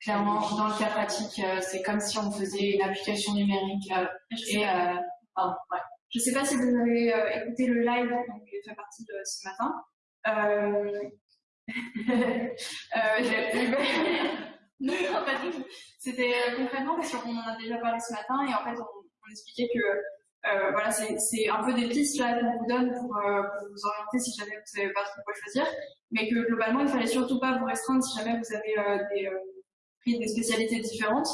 Clairement, dans le cas pratique, euh, c'est comme si on faisait une application numérique. Euh, et, euh, ouais. Je ne sais pas si vous avez écouté le live, donc il fait partie de ce matin. Euh... non, pas du tout. C'était concrètement parce qu'on en a déjà parlé ce matin et en fait, on, on expliquait que euh, voilà, c'est un peu des pistes là qu'on vous donne pour, euh, pour, vous orienter si jamais vous savez pas trop quoi choisir, mais que globalement, il fallait surtout pas vous restreindre si jamais vous avez euh, des, des spécialités différentes.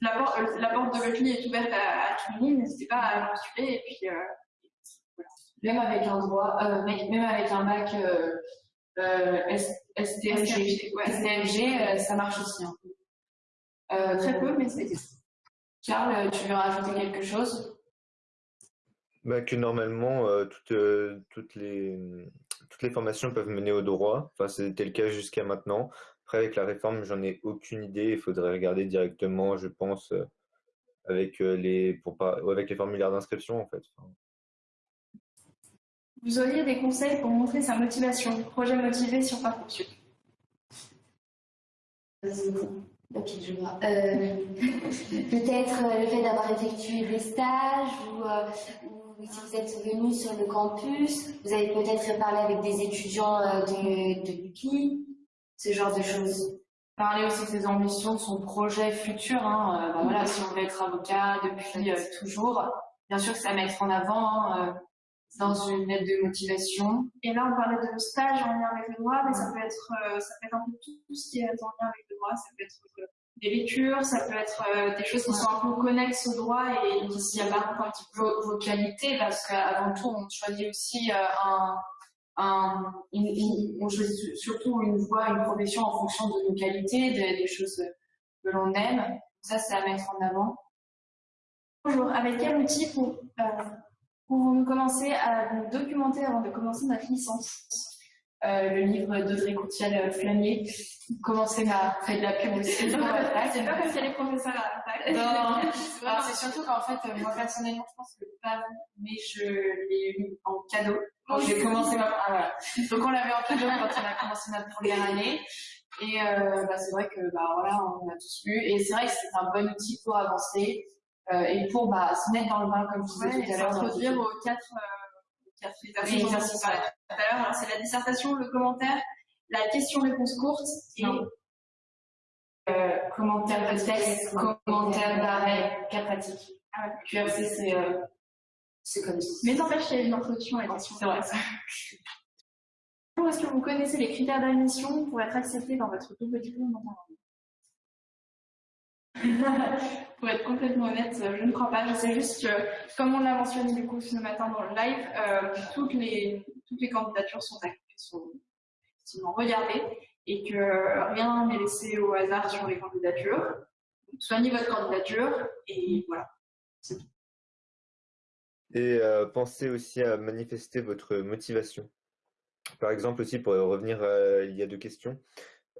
La, porte, euh, la porte de l'EPI est ouverte à, à tout le monde, n'hésitez pas à postuler et puis euh, voilà. Même avec un droit, euh, même avec un bac euh, euh STMG, ouais, STMG euh, ça marche aussi un peu. Très peu, mais c'est. Karl, tu veux rajouter quelque chose? Bah, Que normalement, toutes, toutes, les, toutes les formations peuvent mener au droit. Enfin, c'était le cas jusqu'à maintenant. Après, avec la réforme, j'en ai aucune idée. Il faudrait regarder directement, je pense, euh, avec, euh, les, pour pas, avec les formulaires d'inscription, en fait. Vous auriez des conseils pour montrer sa motivation, projet motivé sur Parcoursup? Ok, je vois. Euh, peut-être le fait d'avoir effectué des stages ou, si vous êtes venu sur le campus, vous avez peut-être parlé avec des étudiants de, de l'UCLI ce genre de choses. Parler aussi de ses ambitions, de son projet futur. Hein. Euh, bah voilà, si on veut être avocat depuis euh, toujours, bien sûr que c'est à mettre en avant hein, euh, dans une lettre de motivation. Et là, on parlait de stage en lien avec le droit, mais ça peut être, ça peut être un peu tout ce qui est en lien avec le droit. Ça peut être des lectures, ça peut être des choses qui sont un peu connexes au droit et qui s'y apparentent un petit peu vos qualités, parce qu'avant tout, on choisit aussi un on choisit surtout une voie, une profession en fonction de nos qualités, des, choses que l'on aime. Ça, c'est à mettre en avant. Bonjour, avec quel outil pour, euh, commencer à nous documenter avant de commencer notre licence? Euh, le livre d'Audrey Courtial Flamier. Commencez ma fait de la pub aussi. c'est pas parce qu'elle est professeure à la fac. Non, c'est surtout qu'en fait, moi personnellement, je pense que pas mais je l'ai eu en cadeau. Quand j'ai commencé ma ah, voilà. Donc on l'avait en cadeau quand on a commencé notre première année. Et euh, bah, c'est vrai que bah voilà, on a tous lu. Et c'est vrai que c'est un bon outil pour avancer euh, et pour bah, se mettre dans le bain comme je disais tout à l'heure. S'introduire aux quatre, tout à l'heure. C'est la dissertation, le commentaire, la question-réponse courte et euh, commentaire de texte, commentaire d'arrêt, cas pratique. Ah, QRC, c'est euh, c'est comme ça. Mais n'empêche qu'il y a une introduction à C'est vrai, ça. Est-ce que vous connaissez les critères d'admission pour être accepté dans votre double diplôme Pour être complètement honnête, je ne crois pas. Je sais juste que, comme on l'a mentionné du coup ce matin dans le live, euh, toutes, les, toutes les candidatures sont, sont regardées et que rien n'est laissé au hasard sur les candidatures. Soignez votre candidature et voilà. Et euh, pensez aussi à manifester votre motivation. Par exemple aussi, pour revenir il y a deux questions,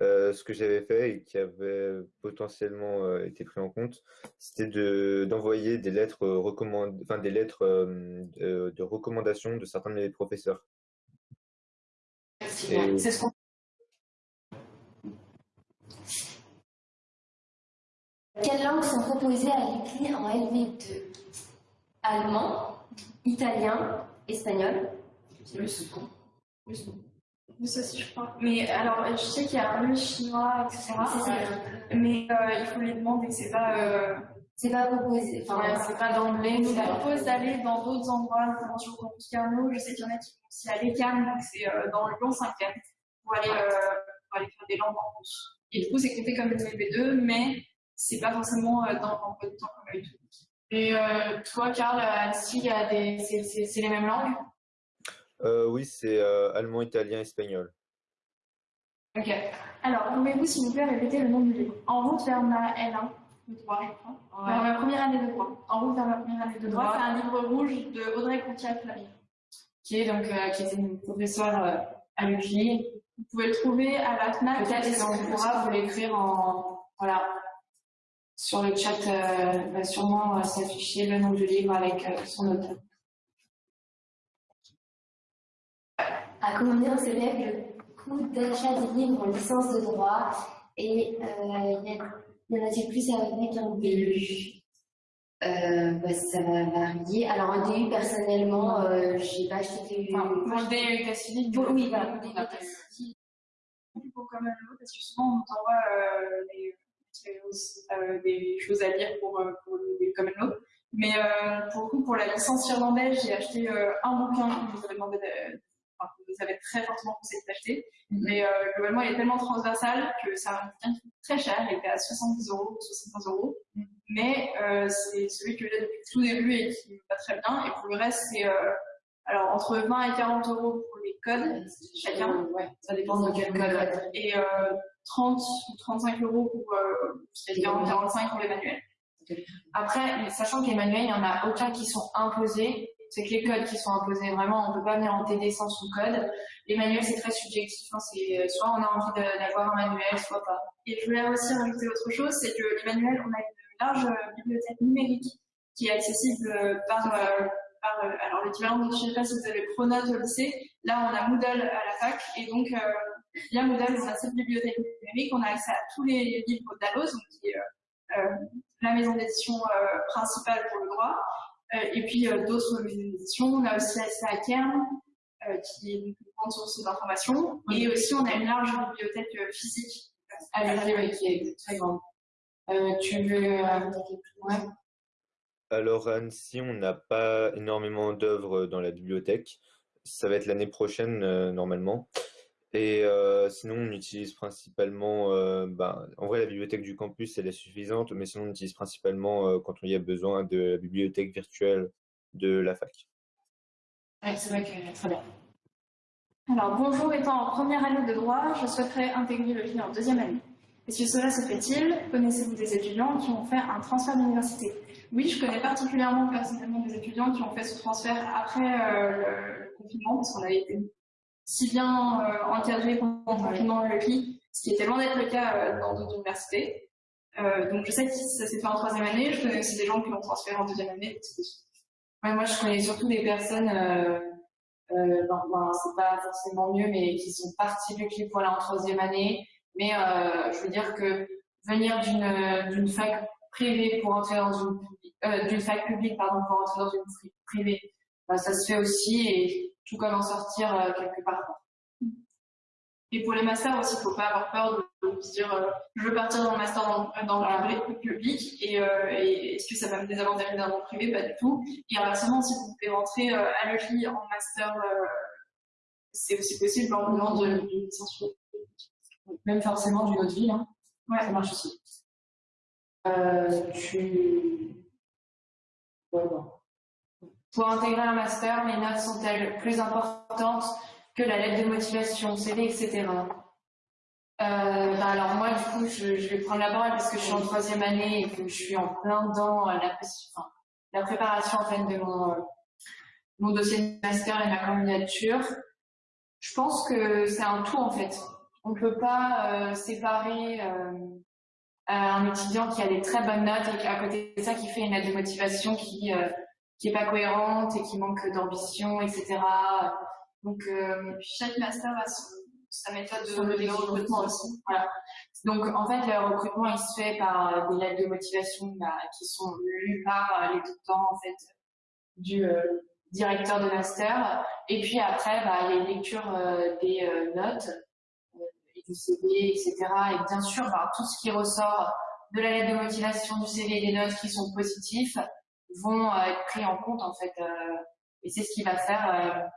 euh, ce que j'avais fait et qui avait potentiellement euh, été pris en compte, c'était de d'envoyer des lettres recommand... enfin des lettres de, de, recommandation de certains de mes professeurs. Et... C'est ce qu'on Quelles langues sont proposées à l'écrit en LV2 Allemand, italien, espagnol. Russe. Aussi, je crois. Mais alors, je sais qu'il y a russe, chinois, etc. Mais euh, il faut les demander, c'est pas. Euh... C'est pas proposé. Enfin, c'est pas d'emblée. Nous propose d'aller dans d'autres endroits, notamment sur le Carnot. Je sais qu'il y en a qui vont aussi à l'ECAM, donc c'est euh, dans le Lyon 5 pour aller, euh, pour aller faire des langues en plus. Et du coup, c'est compté comme une LV2, mais c'est pas forcément euh, dans, dans peu de temps comme tout. Et euh, toi, Karl, Annecy, c'est les mêmes langues? Euh, Oui, c'est euh, allemand, italien, espagnol. Ok. Alors, pouvez-vous, s'il vous plaît, répéter le nom du livre? En route vers ma L1 de droit, je crois. Ouais. Vers ma première année de droit. En route vers ma première année de droit. C'est un livre rouge de Audrey Courtial-Flavie. Qui est donc qui était une professeure à l'UQI. Vous pouvez le trouver à la FNAC. Peut-être qu'on pourra vous l'écrire en voilà sur le chat euh, va sûrement euh, s'afficher le nom du livre avec euh, son auteur. À combien s'élève le coût d'achat des livres en licence de droit et y en a-t-il plus avec un DU euh, bah, ça va varier. Alors, un DU, personnellement, euh, j'ai pas acheté DU. Enfin, pour le DU état civil, oui, voilà, pour DU. Pour comme parce que souvent, on t'envoie euh, euh, des choses à lire pour, euh, pour des common law. Mais euh, pour le coup, pour la licence irlandaise, j'ai acheté un bouquin que vous avez demandé de, enfin, vous avez très fortement conseillé d'acheter. Mais euh, globalement, il est tellement transversal que c'est un bouquin qui coûte très cher. Il était à 70 euros, 75 euros. Mais euh, c'est celui que j'ai depuis tout début et qui me va très bien. Et pour le reste, c'est euh, alors entre 20 et 40 euros pour les codes chacun. Ouais, ça dépend de quel code. Et 30 ou 35 euros pour euh, 40-45 pour les manuels. Après, sachant que les manuels, il n'y en a aucun qui sont imposés. C'est que les codes qui sont imposés. Vraiment, on ne peut pas venir en TD sans sous code. Les manuels, c'est très subjectif. Hein. C'est euh, soit on a envie d'avoir un manuel, soit pas. Et je voulais aussi rajouter autre chose, c'est que les manuels, on a une large euh, bibliothèque numérique qui est accessible euh, par, par alors l'équivalent de, je ne sais pas si vous avez Pronote au lycée. Là, on a Moodle à la fac, et donc Via Moodle, on a cette bibliothèque numérique, on a accès à tous les livres d'Alos, qui est euh, euh, la maison d'édition euh, principale pour le droit, et puis d'autres maisons d'édition. On a aussi à Kern, qui est une grande source d'information, et aussi on a une large bibliothèque physique à la qui est très grande. tu veux ouais. Alors à Annecy, on n'a pas énormément d'œuvres dans la bibliothèque. Ça va être l'année prochaine normalement. Et euh, sinon, on utilise principalement, euh, bah, en vrai, la bibliothèque du campus, elle est suffisante, mais sinon, on utilise principalement euh, quand il y a besoin de la bibliothèque virtuelle de la fac. Oui, c'est vrai que très bien. Alors, bonjour, étant en première année de droit, je souhaiterais intégrer le GIE en deuxième année. Est-ce que cela se fait-il Connaissez-vous des étudiants qui ont fait un transfert d'université? Oui, je connais particulièrement personnellement des étudiants qui ont fait ce transfert après le confinement, parce qu'on avait été si bien encadré pendant le confinement le CLI, ce qui était loin d'être le cas dans d'autres universités. donc je sais que ça s'est fait en troisième année, je connais aussi des gens qui l'ont transféré en deuxième année. moi je connais surtout des personnes euh, ben, ben, c'est pas forcément mieux, mais qui sont partis du clip pour en troisième année. Mais euh, je veux dire que venir d'une fac privée pour entrer dans une euh, d'une fac publique pardon pour entrer dans une privée, ben, ça se fait aussi et tout comme en sortir euh, quelque part. Et pour les masters aussi, il faut pas avoir peur de, se dire euh, je veux partir dans le master dans, dans le public et, euh, et est-ce que ça va me désavantager d'un monde privé? Pas du tout. Et inversement, si vous pouvez rentrer euh, à l'EFI en master, c'est aussi possible en demande d'une licence Même forcément d'une autre ville, hein. ouais. ça marche aussi. tu... Pour intégrer un master, les notes sont-elles plus importantes que la lettre de motivation, CV, etc. Euh, bah alors moi, du coup, je, vais prendre la parole parce que je suis en troisième année et que je suis en plein dans la, enfin, la préparation en fait de mon, euh, mon dossier de master et ma candidature. Je pense que c'est un tout en fait. On ne peut pas euh, séparer euh, un étudiant qui a des très bonnes notes et à côté de ça qui fait une lettre de motivation qui euh, qui est pas cohérente et qui manque d'ambition, etc. Donc, euh, chaque master a sa méthode de, recrutement aussi. Voilà. Donc, en fait, le recrutement, il se fait par des lettres de motivation bah, qui sont lues par les tout-temps, en fait, du euh, directeur de master. Et puis après, bah, il y a une lecture euh, des euh, notes, et du CV, etc. Et bien sûr, bah, tout ce qui ressort de la lettre de motivation, du CV et des notes qui sont positifs vont être pris en compte, en fait. et c'est ce qui va faire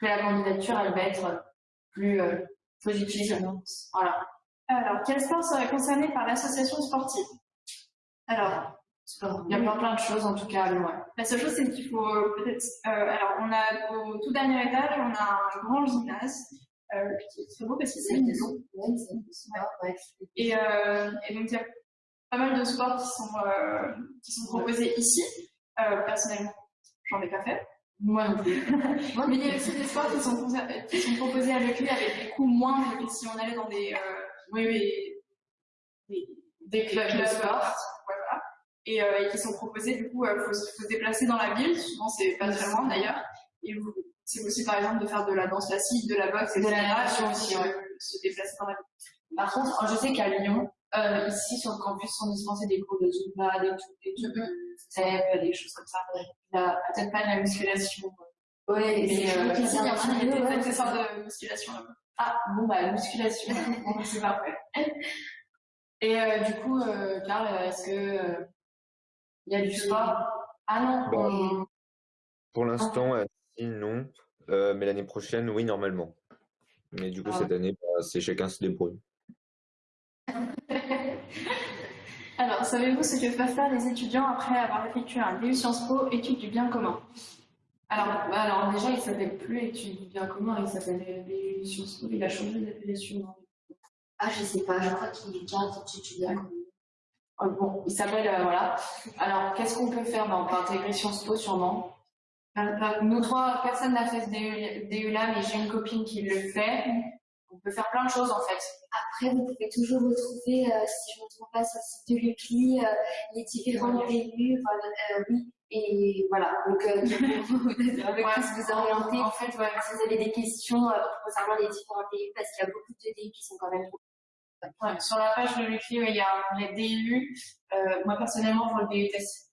que la candidature, elle va être plus euh, positive. Voilà. Alors, quel sport serait concerné par l'association sportive Alors, il y a plein, plein de choses en tout cas. Ouais. La seule chose, c'est qu'il faut euh, peut-être. Euh, alors, on a au tout dernier étage, on a un grand gymnase euh, qui est très beau parce que c'est une maison. Et, euh, et donc, il y a pas mal de sports qui sont, euh, qui sont proposés ici. Personnellement, j'en ai pas fait. Moi non plus. Mais il y a aussi des sports qui sont, qui sont proposés avec lui avec des coûts moindres que si on allait dans des, euh, oui, oui, des, des clubs de sport. Voilà. Et, euh, et, qui sont proposés, du coup, il euh, faut, faut, se déplacer dans la ville. Souvent, c'est pas très loin d'ailleurs. Et c'est aussi, par exemple, de faire de la danse classique, de la boxe, de la natation aussi, ouais. se déplacer dans la ville. Par contre, je sais qu'à Lyon, euh, ici sur le campus sont dispensés des cours de Zumba, des trucs, des trucs, mm-hmm. des choses comme ça. Peut-être pas de la musculation. Oui, mais euh, ici, il y a des accessoires de musculation là-bas. Ah, bon, bah, musculation, c'est parfait. Et euh, du coup, euh, Carl, est-ce que euh, il y a du sport? Ah non. Bah, on... Pour l'instant, ah. non. mais l'année prochaine, oui, normalement. Mais du coup, ah. cette année, bah, c'est chacun se débrouille. Alors, savez-vous ce que peuvent faire les étudiants après avoir effectué un DU Sciences Po, études du bien commun? Alors, bah, alors, déjà, il s'appelle plus études du bien commun, il s'appelle DU Sciences Po, il a changé d'appellation. Ah, je sais pas, je crois qu'il est déjà études du bien commun. Oh, bon, il s'appelle, euh, voilà. Alors, qu'est-ce qu'on peut faire ben, On peut intégrer Sciences Po sûrement? Nous trois personnes n'ont fait ce DU là, mais j'ai une copine qui le fait. On peut faire plein de choses en fait. Après, vous pouvez toujours retrouver, euh, si je ne me trompe pas, sur le site de l'UCLI, euh, les différents PU. Euh, oui, et voilà. Donc, euh, vous, vous orienter. En fait, ouais. si vous avez des questions concernant les différents PU, parce qu'il y a beaucoup de DU qui sont quand même. Ouais, sur la page de l'UCLI, il y a les DU. moi, personnellement, pour le DUTS,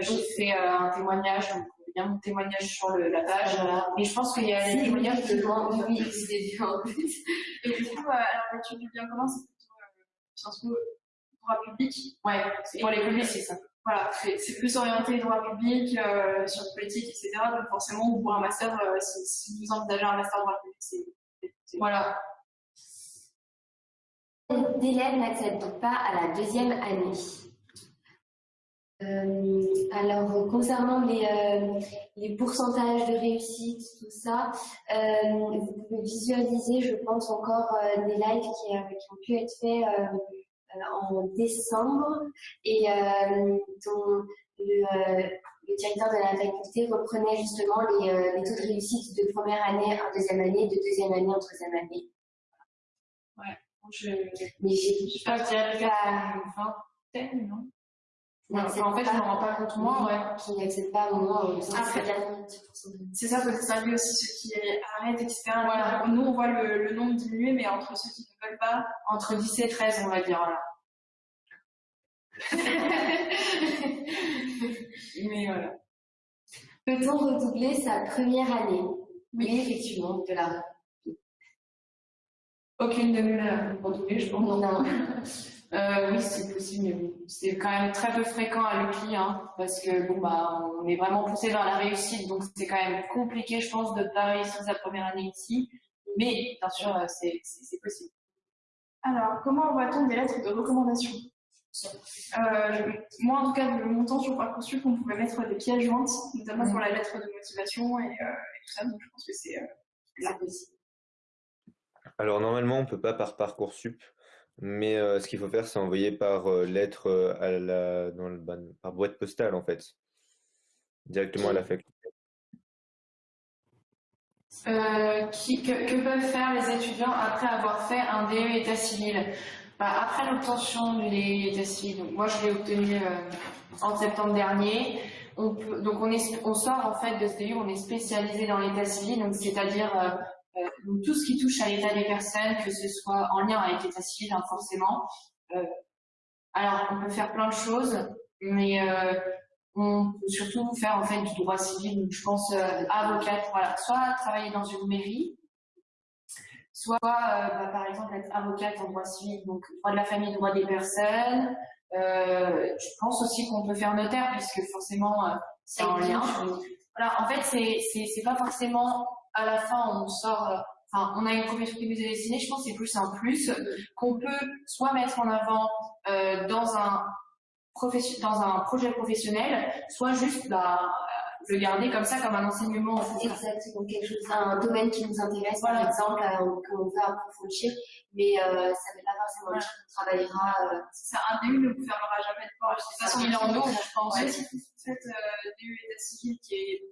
j'ai fait un témoignage bien mon témoignage sur le, la page. Voilà. Et je pense qu'il y a des témoignages de gens oui, c'est en plus. Et du coup, euh, alors l'étude du bien commun, c'est plutôt euh, Sciences Po droit public? Ouais, pour les publics, c'est ça. Voilà, c'est plus orienté droit public, euh, sciences politiques, etc. Donc forcément, pour un master, euh, si, si, vous envisagez un master droit public, c'est voilà. D'élèves n'accèdent pas à la deuxième année. Euh, alors, concernant les, euh, les, pourcentages de réussite, tout ça, euh, vous pouvez visualiser, je pense, encore des lives qui, qui, ont pu être faits en décembre et dont le, le directeur de la faculté reprenait justement les, les, taux de réussite de première année en deuxième année, de deuxième année en troisième année. Ouais, je... mais je une vingtaine, non en fait, je ne me rends pas compte, moi, ouais. qui n'accèdent pas au moment où C'est ça, faut distinguer aussi ceux qui arrêtent, etc. Voilà. Nous, on voit le, le, nombre diminuer, mais entre ceux qui ne veulent pas, entre 10 et 13, on va dire, mais voilà. Peut-on redoubler sa première année? Oui, effectivement, de la. Aucune de nous l'a redoublé, je pense. Non. Euh, oui, c'est possible, mais bon, c'est quand même très peu fréquent à l'UPI, hein, parce que bon bah on est vraiment poussé vers la réussite, donc c'est quand même compliqué, je pense, de ne pas réussir sa première année ici. Mais bien sûr, euh, c'est possible. Alors, comment voit-on des lettres de recommandation? Euh, Moi, en tout cas, de mon temps sur Parcoursup, on pouvait mettre des pièces jointes, notamment pour la lettre de motivation et, euh, et, tout ça, donc je pense que c'est euh, possible. Alors normalement, on peut pas par Parcoursup. Mais euh, ce qu'il faut faire, c'est envoyer par euh, lettre euh, à la, dans le, par boîte postale, en fait, directement à la faculté. Qui, que, peuvent faire les étudiants après avoir fait un DE état civil? Bah, Après l'obtention du DE état civil, donc moi je l'ai obtenu en septembre dernier, on peut, donc on, est, on sort en fait de ce DU, on est spécialisé dans l'état civil, donc c'est-à-dire donc tout ce qui touche à l'état des personnes, que ce soit en lien avec l'état civil, hein, forcément. Euh, alors, on peut faire plein de choses, mais euh, on peut surtout faire en fait du droit civil. Donc, je pense avocate, voilà, soit travailler dans une mairie, soit bah, par exemple être avocate en droit civil, donc droit de la famille, droit des personnes. je pense aussi qu'on peut faire notaire puisque forcément c'est en lien. Voilà, en fait c'est c'est pas forcément à la fin, on sort, euh, enfin, on a une qui nous est destinée, je pense que c'est plus un plus qu'on peut soit mettre en avant euh, dans un dans un projet professionnel, soit juste bah, le garder comme ça, comme un enseignement. Exactement, quelque chose, un domaine qui nous intéresse, par exemple, euh, qu'on veut approfondir, mais euh, ça n'est pas forcément dire qu'on travaillera. Euh... C'est un DU ne vous fermera jamais de porte. De toute façon, il en ouvre, je pense. si vous faites euh, DU état civil qui est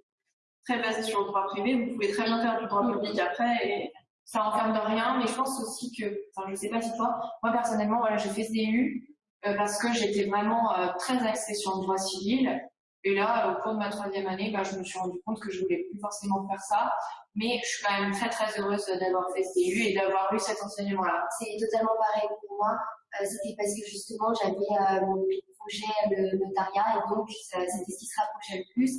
très basé sur le droit privé, vous pouvez très bien faire du droit public après et ça enferme de rien, mais je pense aussi que, enfin je sais pas si toi, moi personnellement, voilà, j'ai fait CDU euh, parce que j'étais vraiment euh, très axée sur le droit civil. Et là, au cours de ma troisième année, bah, je me suis rendu compte que je voulais plus forcément faire ça. Mais je suis quand même très très heureuse d'avoir fait CDU et d'avoir eu cet enseignement-là. C'est totalement pareil pour moi. Euh, c'était parce que justement, j'avais mon projet le notariat et donc c'était ce qui se rapprochait le plus.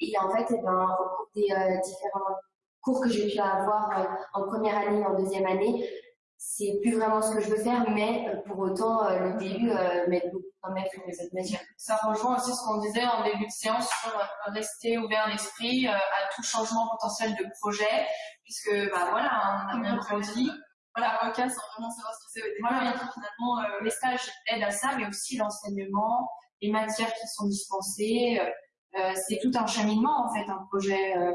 Et en fait, eh ben, au cours des euh, différents cours que j'ai pu avoir euh, en première année en deuxième année, c'est plus vraiment ce que je veux faire, mais euh, pour autant, le début m'aide beaucoup quand même pour les autres matières. Ça rejoint aussi ce qu'on disait en début de séance sur rester ouvert d'esprit à tout changement potentiel de projet, puisque bah, voilà, on a bien grandi voilà, avocat sans vraiment savoir ce que c'est. Voilà, finalement, euh, les stages aident à ça, mais aussi l'enseignement, les matières qui sont dispensées. Euh, c'est tout un cheminement, en fait, un projet euh,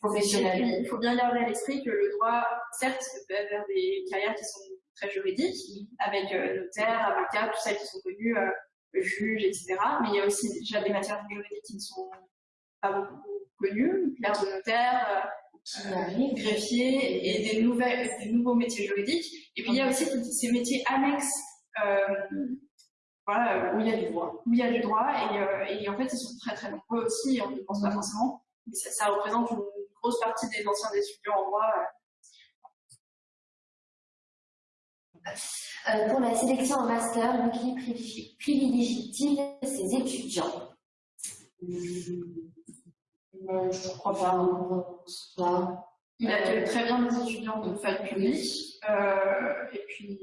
professionnel. il faut bien garder à l'esprit que le droit, certes, peut faire des carrières qui sont très juridiques, avec notaire, avocat, tout ça qui sont connus, juge, etc. Mais il y a aussi déjà des matières juridiques qui ne sont pas beaucoup connues, clerc de notaire, greffier et des, nouvelles, des nouveaux métiers juridiques. Et puis il y a aussi ces métiers annexes euh, voilà, où il y a du droit. Où il y a du droit et, euh, et en fait ils sont très très nombreux aussi, on ne pense pas forcément, mais ça, ça, représente une grosse partie des anciens étudiants en droit. Euh, pour la sélection en master, l'UCLI privilégie-t-il ses étudiants? Euh, je crois pas. Il accueille très bien les étudiants de fac publique. Euh, et puis,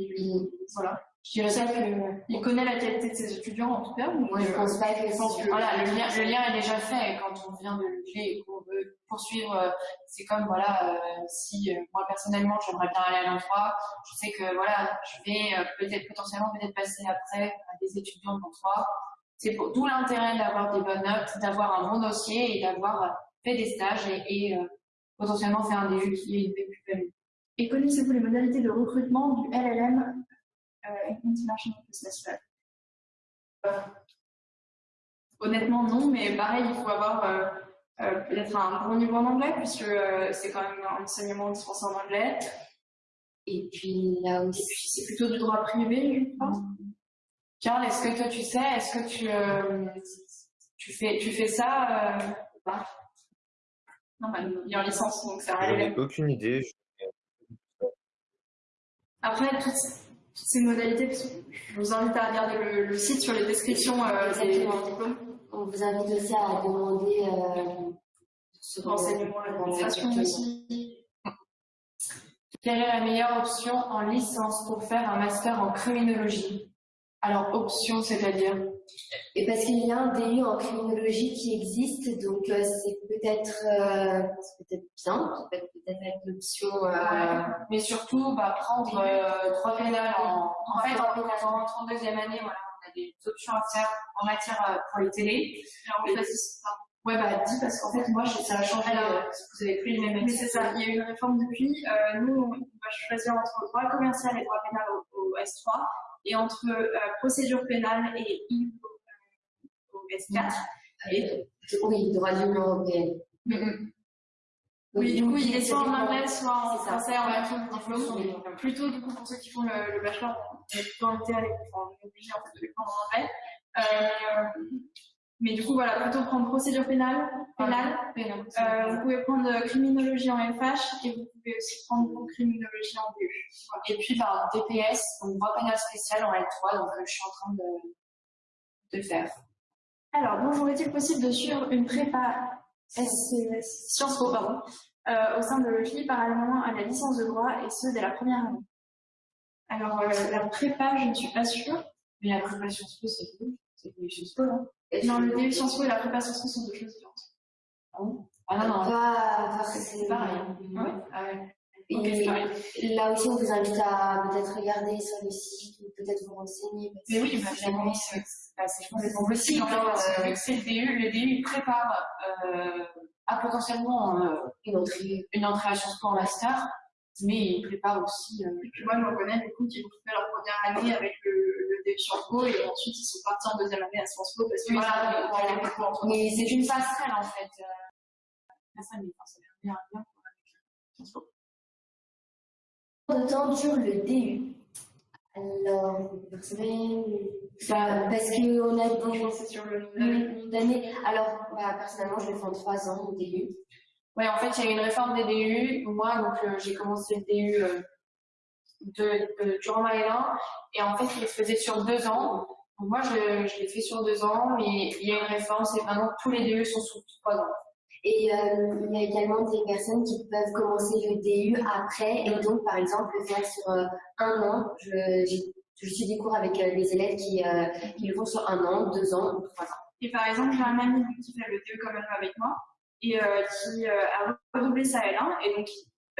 voilà. Je dirais ça qu'il connaît la qualité de ses étudiants, en tout cas. Moi, je pense pas que, que voilà, le lien, le lien est déjà fait. Quand on vient de l'UCLé et qu'on veut poursuivre, euh, c'est comme, voilà, euh, si euh, moi, personnellement, j'aimerais bien aller à l'endroit, je sais que, voilà, je vais peut-être potentiellement peut-être passer après à des étudiants d'endroit. C'est d'où l'intérêt d'avoir des bonnes notes, d'avoir un bon dossier et d'avoir fait des stages et, euh, potentiellement faire un DU qui est plus value. Et connaissez-vous les modalités de recrutement du LLM euh, International Business Lab? Honnêtement, non, mais pareil, il faut avoir peut-être un bon niveau en anglais, puisque c'est quand même un enseignement dispensé en anglais. Et puis là aussi. c'est plutôt du droit privé, je pense. Karl, est-ce que toi tu sais, est-ce que tu, tu, fais, tu fais ça pas? Non, bah, il est en licence, donc ça ai aucune idée. Après, toutes, ces modalités, je vous invite à regarder le, site sur les descriptions euh, des, diplômes. On vous invite aussi à demander euh, ce renseignement à l'administration aussi. Quelle est la meilleure option en licence pour faire un master en criminologie? Alors, option, c'est-à-dire Et parce qu'il y a un DU en criminologie qui existe, donc euh, c'est peut-être euh, peut-être bien, ça peut peut-être être l'option. Euh... Mais surtout, bah, prendre euh, trois pénales en, en fait, en, 32e année, voilà, on a des options à faire en matière euh, pour les télés. Alors, fait, Ouais, bah, dis, parce qu'en fait, moi, ça a changé. Alors, vous avez plus les mêmes Mais c'est ça, il y a eu une réforme depuis. nous, on va choisir entre droit commercial et droit pénal au, au S3 et entre euh, procédure pénale et I au, S4. Et, oui, droit de l'Union européenne. Mm -hmm. Oui, du coup, il est soit en anglais, soit en français, en version de diplôme. Plutôt, du coup, pour ceux qui font le, le bachelor, on est plutôt invité à les on est obligé en fait, de les prendre en anglais. Euh, mais du coup, voilà, plutôt prendre procédure pénale, pénale. pénale euh, vous pouvez prendre criminologie en FH et vous pouvez aussi prendre criminologie en DU. Et puis, par DPS, donc droit pénal spécial en L3, donc euh, je suis en train de, de faire. Alors, bonjour, est-il possible de suivre une prépa SCES, Sciences Po, pardon, euh, au sein de l'OFI parallèlement à la licence de droit et ce dès la première année? Alors, euh, la prépa, je ne suis pas sûre. Mais la prépa Sciences Po, c'est cool. C'est Sciences Po, hein non, le DU Sciences Po et la prépa Sciences Po sont deux choses différentes. Ah bon? Ah non, non. Pas, c'est pareil. Hein. Ouais Ah ouais. Et là aussi, on vous invite à peut-être regarder sur le site ou peut-être vous renseigner. Mais oui, bah, jamais c'est complètement possible. Vu que c'est le DU, le DU il prépare euh, à potentiellement euh, une, entrée, une entrée à Sciences Po en master, mais il prépare aussi. Euh, et puis moi, je me connais du coup qui ont fait leur première année avec le, Sciences Po et ensuite ils sont partis en deuxième année à Sciences Po parce que voilà, voilà, voilà. Mais c'est une passerelle en fait. Euh, ça, mais enfin, ça bien, bien pour avec Sciences Po de temps dure le DU Alors, personnellement, bah, parce qu'on a c'est sur le nombre d'années. Alors, bah, personnellement, je le fais en trois ans au DU. Ouais, en fait, il y a eu une réforme des DU. Moi, donc, euh, j'ai commencé le DU euh, de, de, durant ma L1, et en fait, il le faisait sur deux ans. Donc, moi, je, je l'ai fait sur deux ans, mais il y a une réforme, c'est maintenant tous les DU sont sur trois ans. Et euh, il y a également des personnes qui peuvent commencer le DU après et donc, par exemple, le faire sur euh, un an. Je, je, suis des cours avec euh, des élèves qui, euh, qui, le font sur un an, deux ans ou trois ans. Et par exemple, j'ai un ami qui fait le DU quand même avec moi et euh, qui a redoublé sa L1 et donc,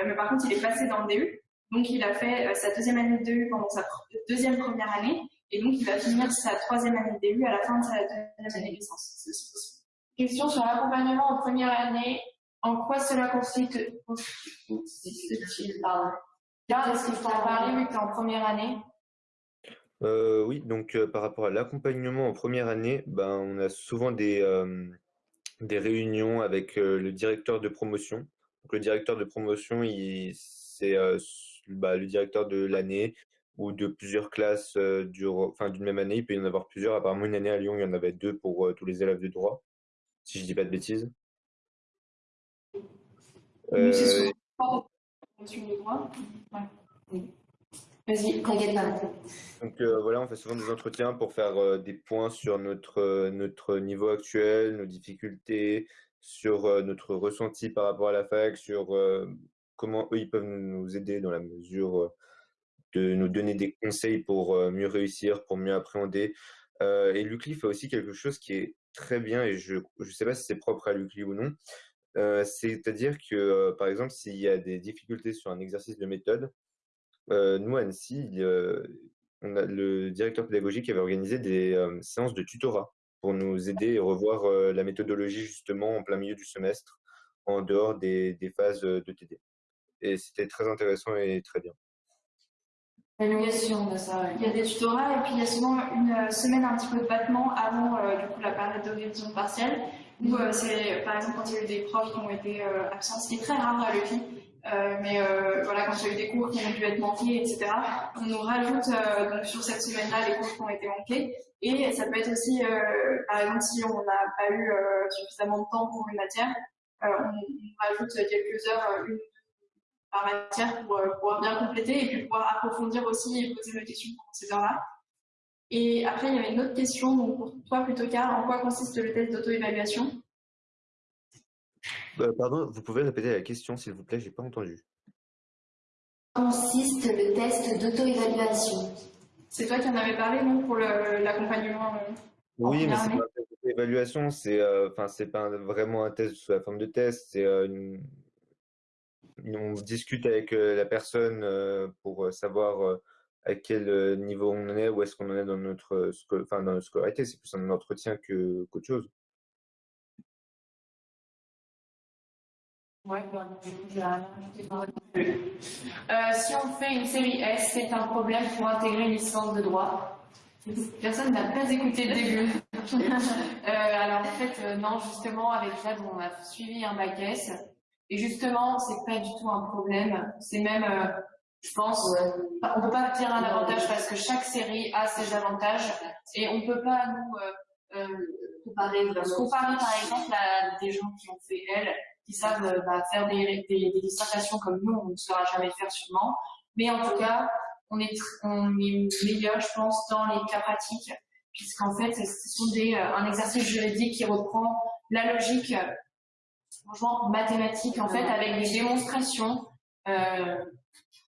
mais par contre, il est passé dans le DU. Donc, il a fait sa deuxième année de DU pendant sa deuxième première année et donc, il va finir sa troisième année de DU à la fin de sa deuxième année de licence. Question sur l'accompagnement en première année. En quoi cela consiste Pardon? est-ce que tu as parlé vu que tu es en première année euh, Oui, donc euh, par rapport à l'accompagnement en première année, ben, on a souvent des, euh, des réunions avec euh, le directeur de promotion. Donc, le directeur de promotion, c'est euh, bah, le directeur de l'année ou de plusieurs classes d'une même année. Il peut y en avoir plusieurs. Apparemment, une année à Lyon, il y en avait deux pour tous les élèves de droit si je dis pas de bêtises. Vas-y, t'inquiète pas. Donc euh, voilà, on fait souvent des entretiens pour faire euh, des points sur notre, euh, notre niveau actuel, nos difficultés, sur notre ressenti par rapport à la fac, sur comment eux ils peuvent nous aider dans la mesure de nous donner des conseils pour mieux réussir, pour mieux appréhender. et Lucli fait aussi quelque chose qui est très bien et je ne sais pas si c'est propre à l'UCLI ou non. C'est-à-dire que, par exemple, s'il y a des difficultés sur un exercice de méthode, nous, Annecy, le directeur pédagogique avait organisé des séances de tutorat pour nous aider et revoir la méthodologie justement en plein milieu du semestre, en dehors des, des phases de TD. Et c'était très intéressant et très bien. Il y a des tutorats et puis il y a souvent une semaine un petit peu de battement avant du coup, la période de révision partielle. Où c'est, par exemple, quand il y a eu des profs qui ont été absents, ce qui est très rare à l'EPI, euh, mais euh, voilà, quand il y a eu des cours qui ont dû être manqués, etc., on nous rajoute euh, donc sur cette semaine-là les cours qui ont été manqués. Et ça peut être aussi, par exemple, si on n'a pas eu suffisamment de temps pour une matière, on, on, rajoute quelques heures, une par matière pour pouvoir bien compléter et puis pouvoir approfondir aussi et poser des questions pendant ces heures-là. Et après, il y avait une autre question, donc pour toi plutôt car, en quoi consiste le test d'auto-évaluation? Euh, pardon, vous pouvez répéter la question, s'il vous plaît, j'ai pas entendu. Consiste le test d'auto-évaluation? C'est toi qui en avais parlé, non, pour l'accompagnement euh, Oui, mais c'est pas un test d'auto-évaluation, c'est euh, enfin c'est pas vraiment un test sous la forme de test, c'est une... on discute avec la personne pour savoir à quel niveau on en est, où est-ce qu'on en est dans notre, enfin, dans notre scolarité. C'est plus un entretien qu'autre chose. Euh, si on fait une série S, c'est un problème pour intégrer une licence de droit. Personne n'a pas écouté le début. euh, alors en fait, euh, non, justement, avec Jade, on a suivi un bac S. Et justement, c'est pas du tout un problème. C'est même, euh, je pense, on peut pas dire un avantage parce que chaque série a ses avantages et on peut pas nous comparer, comparer par exemple à des gens qui ont fait L qui savent euh, bah, faire des, des, des, dissertations comme nous, on ne saura jamais faire sûrement. Mais en tout cas, on est, on est meilleur, je pense, dans les cas pratiques, puisqu'en fait, ce sont des, euh, un exercice juridique qui reprend la logique, franchement, mathématique, en fait, avec des démonstrations, euh,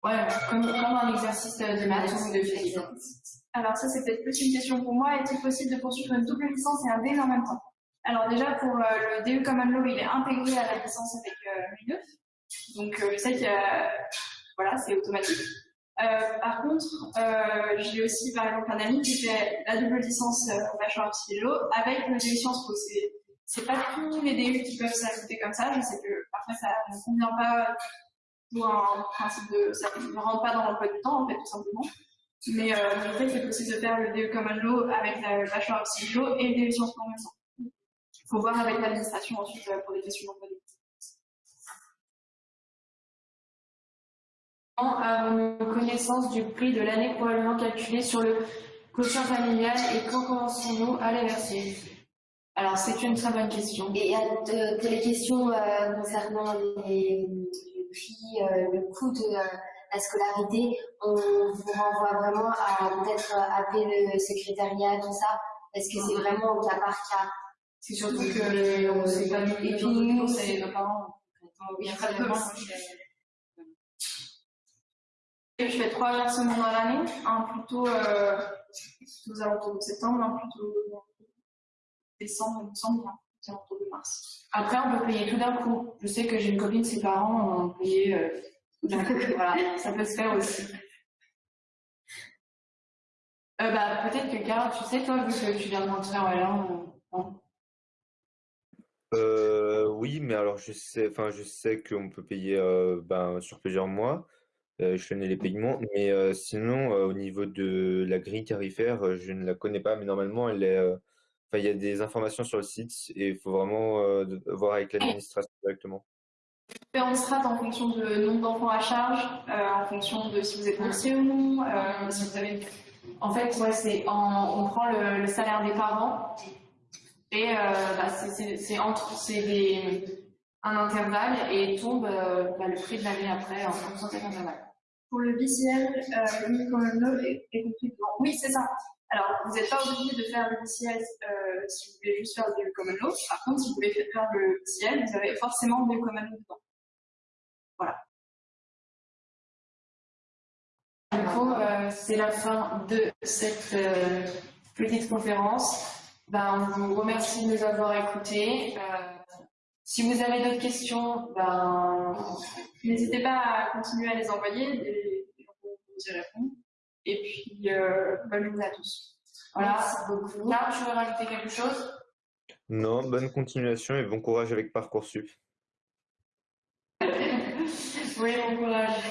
ouais, comme, comme un exercice de maths ou de physique. Alors ça, c'est peut-être plus une question pour moi. Est-il possible de poursuivre une double licence et un D en même temps? Alors déjà, pour euh, le DE Common Law, il est intégré à la licence avec euh, 9 Donc euh, je sais que voilà, c'est automatique. Euh, par contre, j'ai aussi par exemple un ami qui fait la double licence en bachelor philo avec le DU Sciences Po. C'est pas tous les DU qui peuvent s'ajouter comme ça. Je sais que parfois ça ne convient pas pour un principe de. ça ne rentre pas dans l'emploi du temps en fait, tout simplement. Mais en fait, c'est possible de faire le DE Common Law avec le bachelor philo et le DU Sciences Po en même temps faut voir avec l'administration ensuite euh, pour des questions d'emploi avons connaissance du prix de l'année probablement calculé sur le quotient familial et quand commençons-nous à les verser? Alors, c'est une très bonne question. Et il y a de, questions euh, concernant les, le prix, euh, le coût de la scolarité. On vous renvoie vraiment à peut-être appeler le secrétariat, tout ça, parce que c'est vraiment au cas par cas. C'est surtout que on sait pas Et puis nous, c'est nos parents. Il y a très peu. Je fais trois versements dans l'année, un plutôt euh, aux alentours de septembre, un plutôt décembre, décembre, un alentours de mars. Après, on peut payer tout d'un coup. Je sais que j'ai une copine, ses parents ont payé euh, d'un coup. voilà, ça peut se faire aussi. Euh, bah, peut-être que Carl, tu sais, toi, vu que tu viens de rentrer en L1, euh, euh, oui, mais alors je sais, enfin je sais qu'on peut payer euh, ben, sur plusieurs mois. Euh, je connais les paiements, mais euh, sinon au niveau de la grille tarifaire, je ne la connais pas, mais normalement elle est, enfin il y a des informations sur le site et il faut vraiment voir avec l'administration directement. Différentes strates en fonction de nombre d'enfants à charge, en fonction de si vous êtes boursier ou non, si vous avez. En fait, ouais, c'est on prend le, le salaire des parents et euh, bah, c'est entre c'est un intervalle et tombe euh, bah, le prix de l'année après en fonction de cet intervalle. Pour le BCL, euh, le est, est compris Oui, c'est ça. Alors, vous n'êtes pas obligé de faire le BCL euh, si vous voulez juste faire le common law. Par contre, si vous voulez faire le BCL, vous avez forcément le common law dedans. Voilà. Du coup, euh, c'est la fin de cette euh, petite conférence. Ben, on vous remercie de nous avoir écoutés. Euh, si vous avez d'autres questions, ben, n'hésitez pas à continuer à les envoyer et, on vous y répondre. Et puis, euh, bonne journée à tous. Voilà. beaucoup. Là, tu veux rajouter quelque chose? Non, bonne continuation et bon courage avec Parcoursup. oui, bon courage.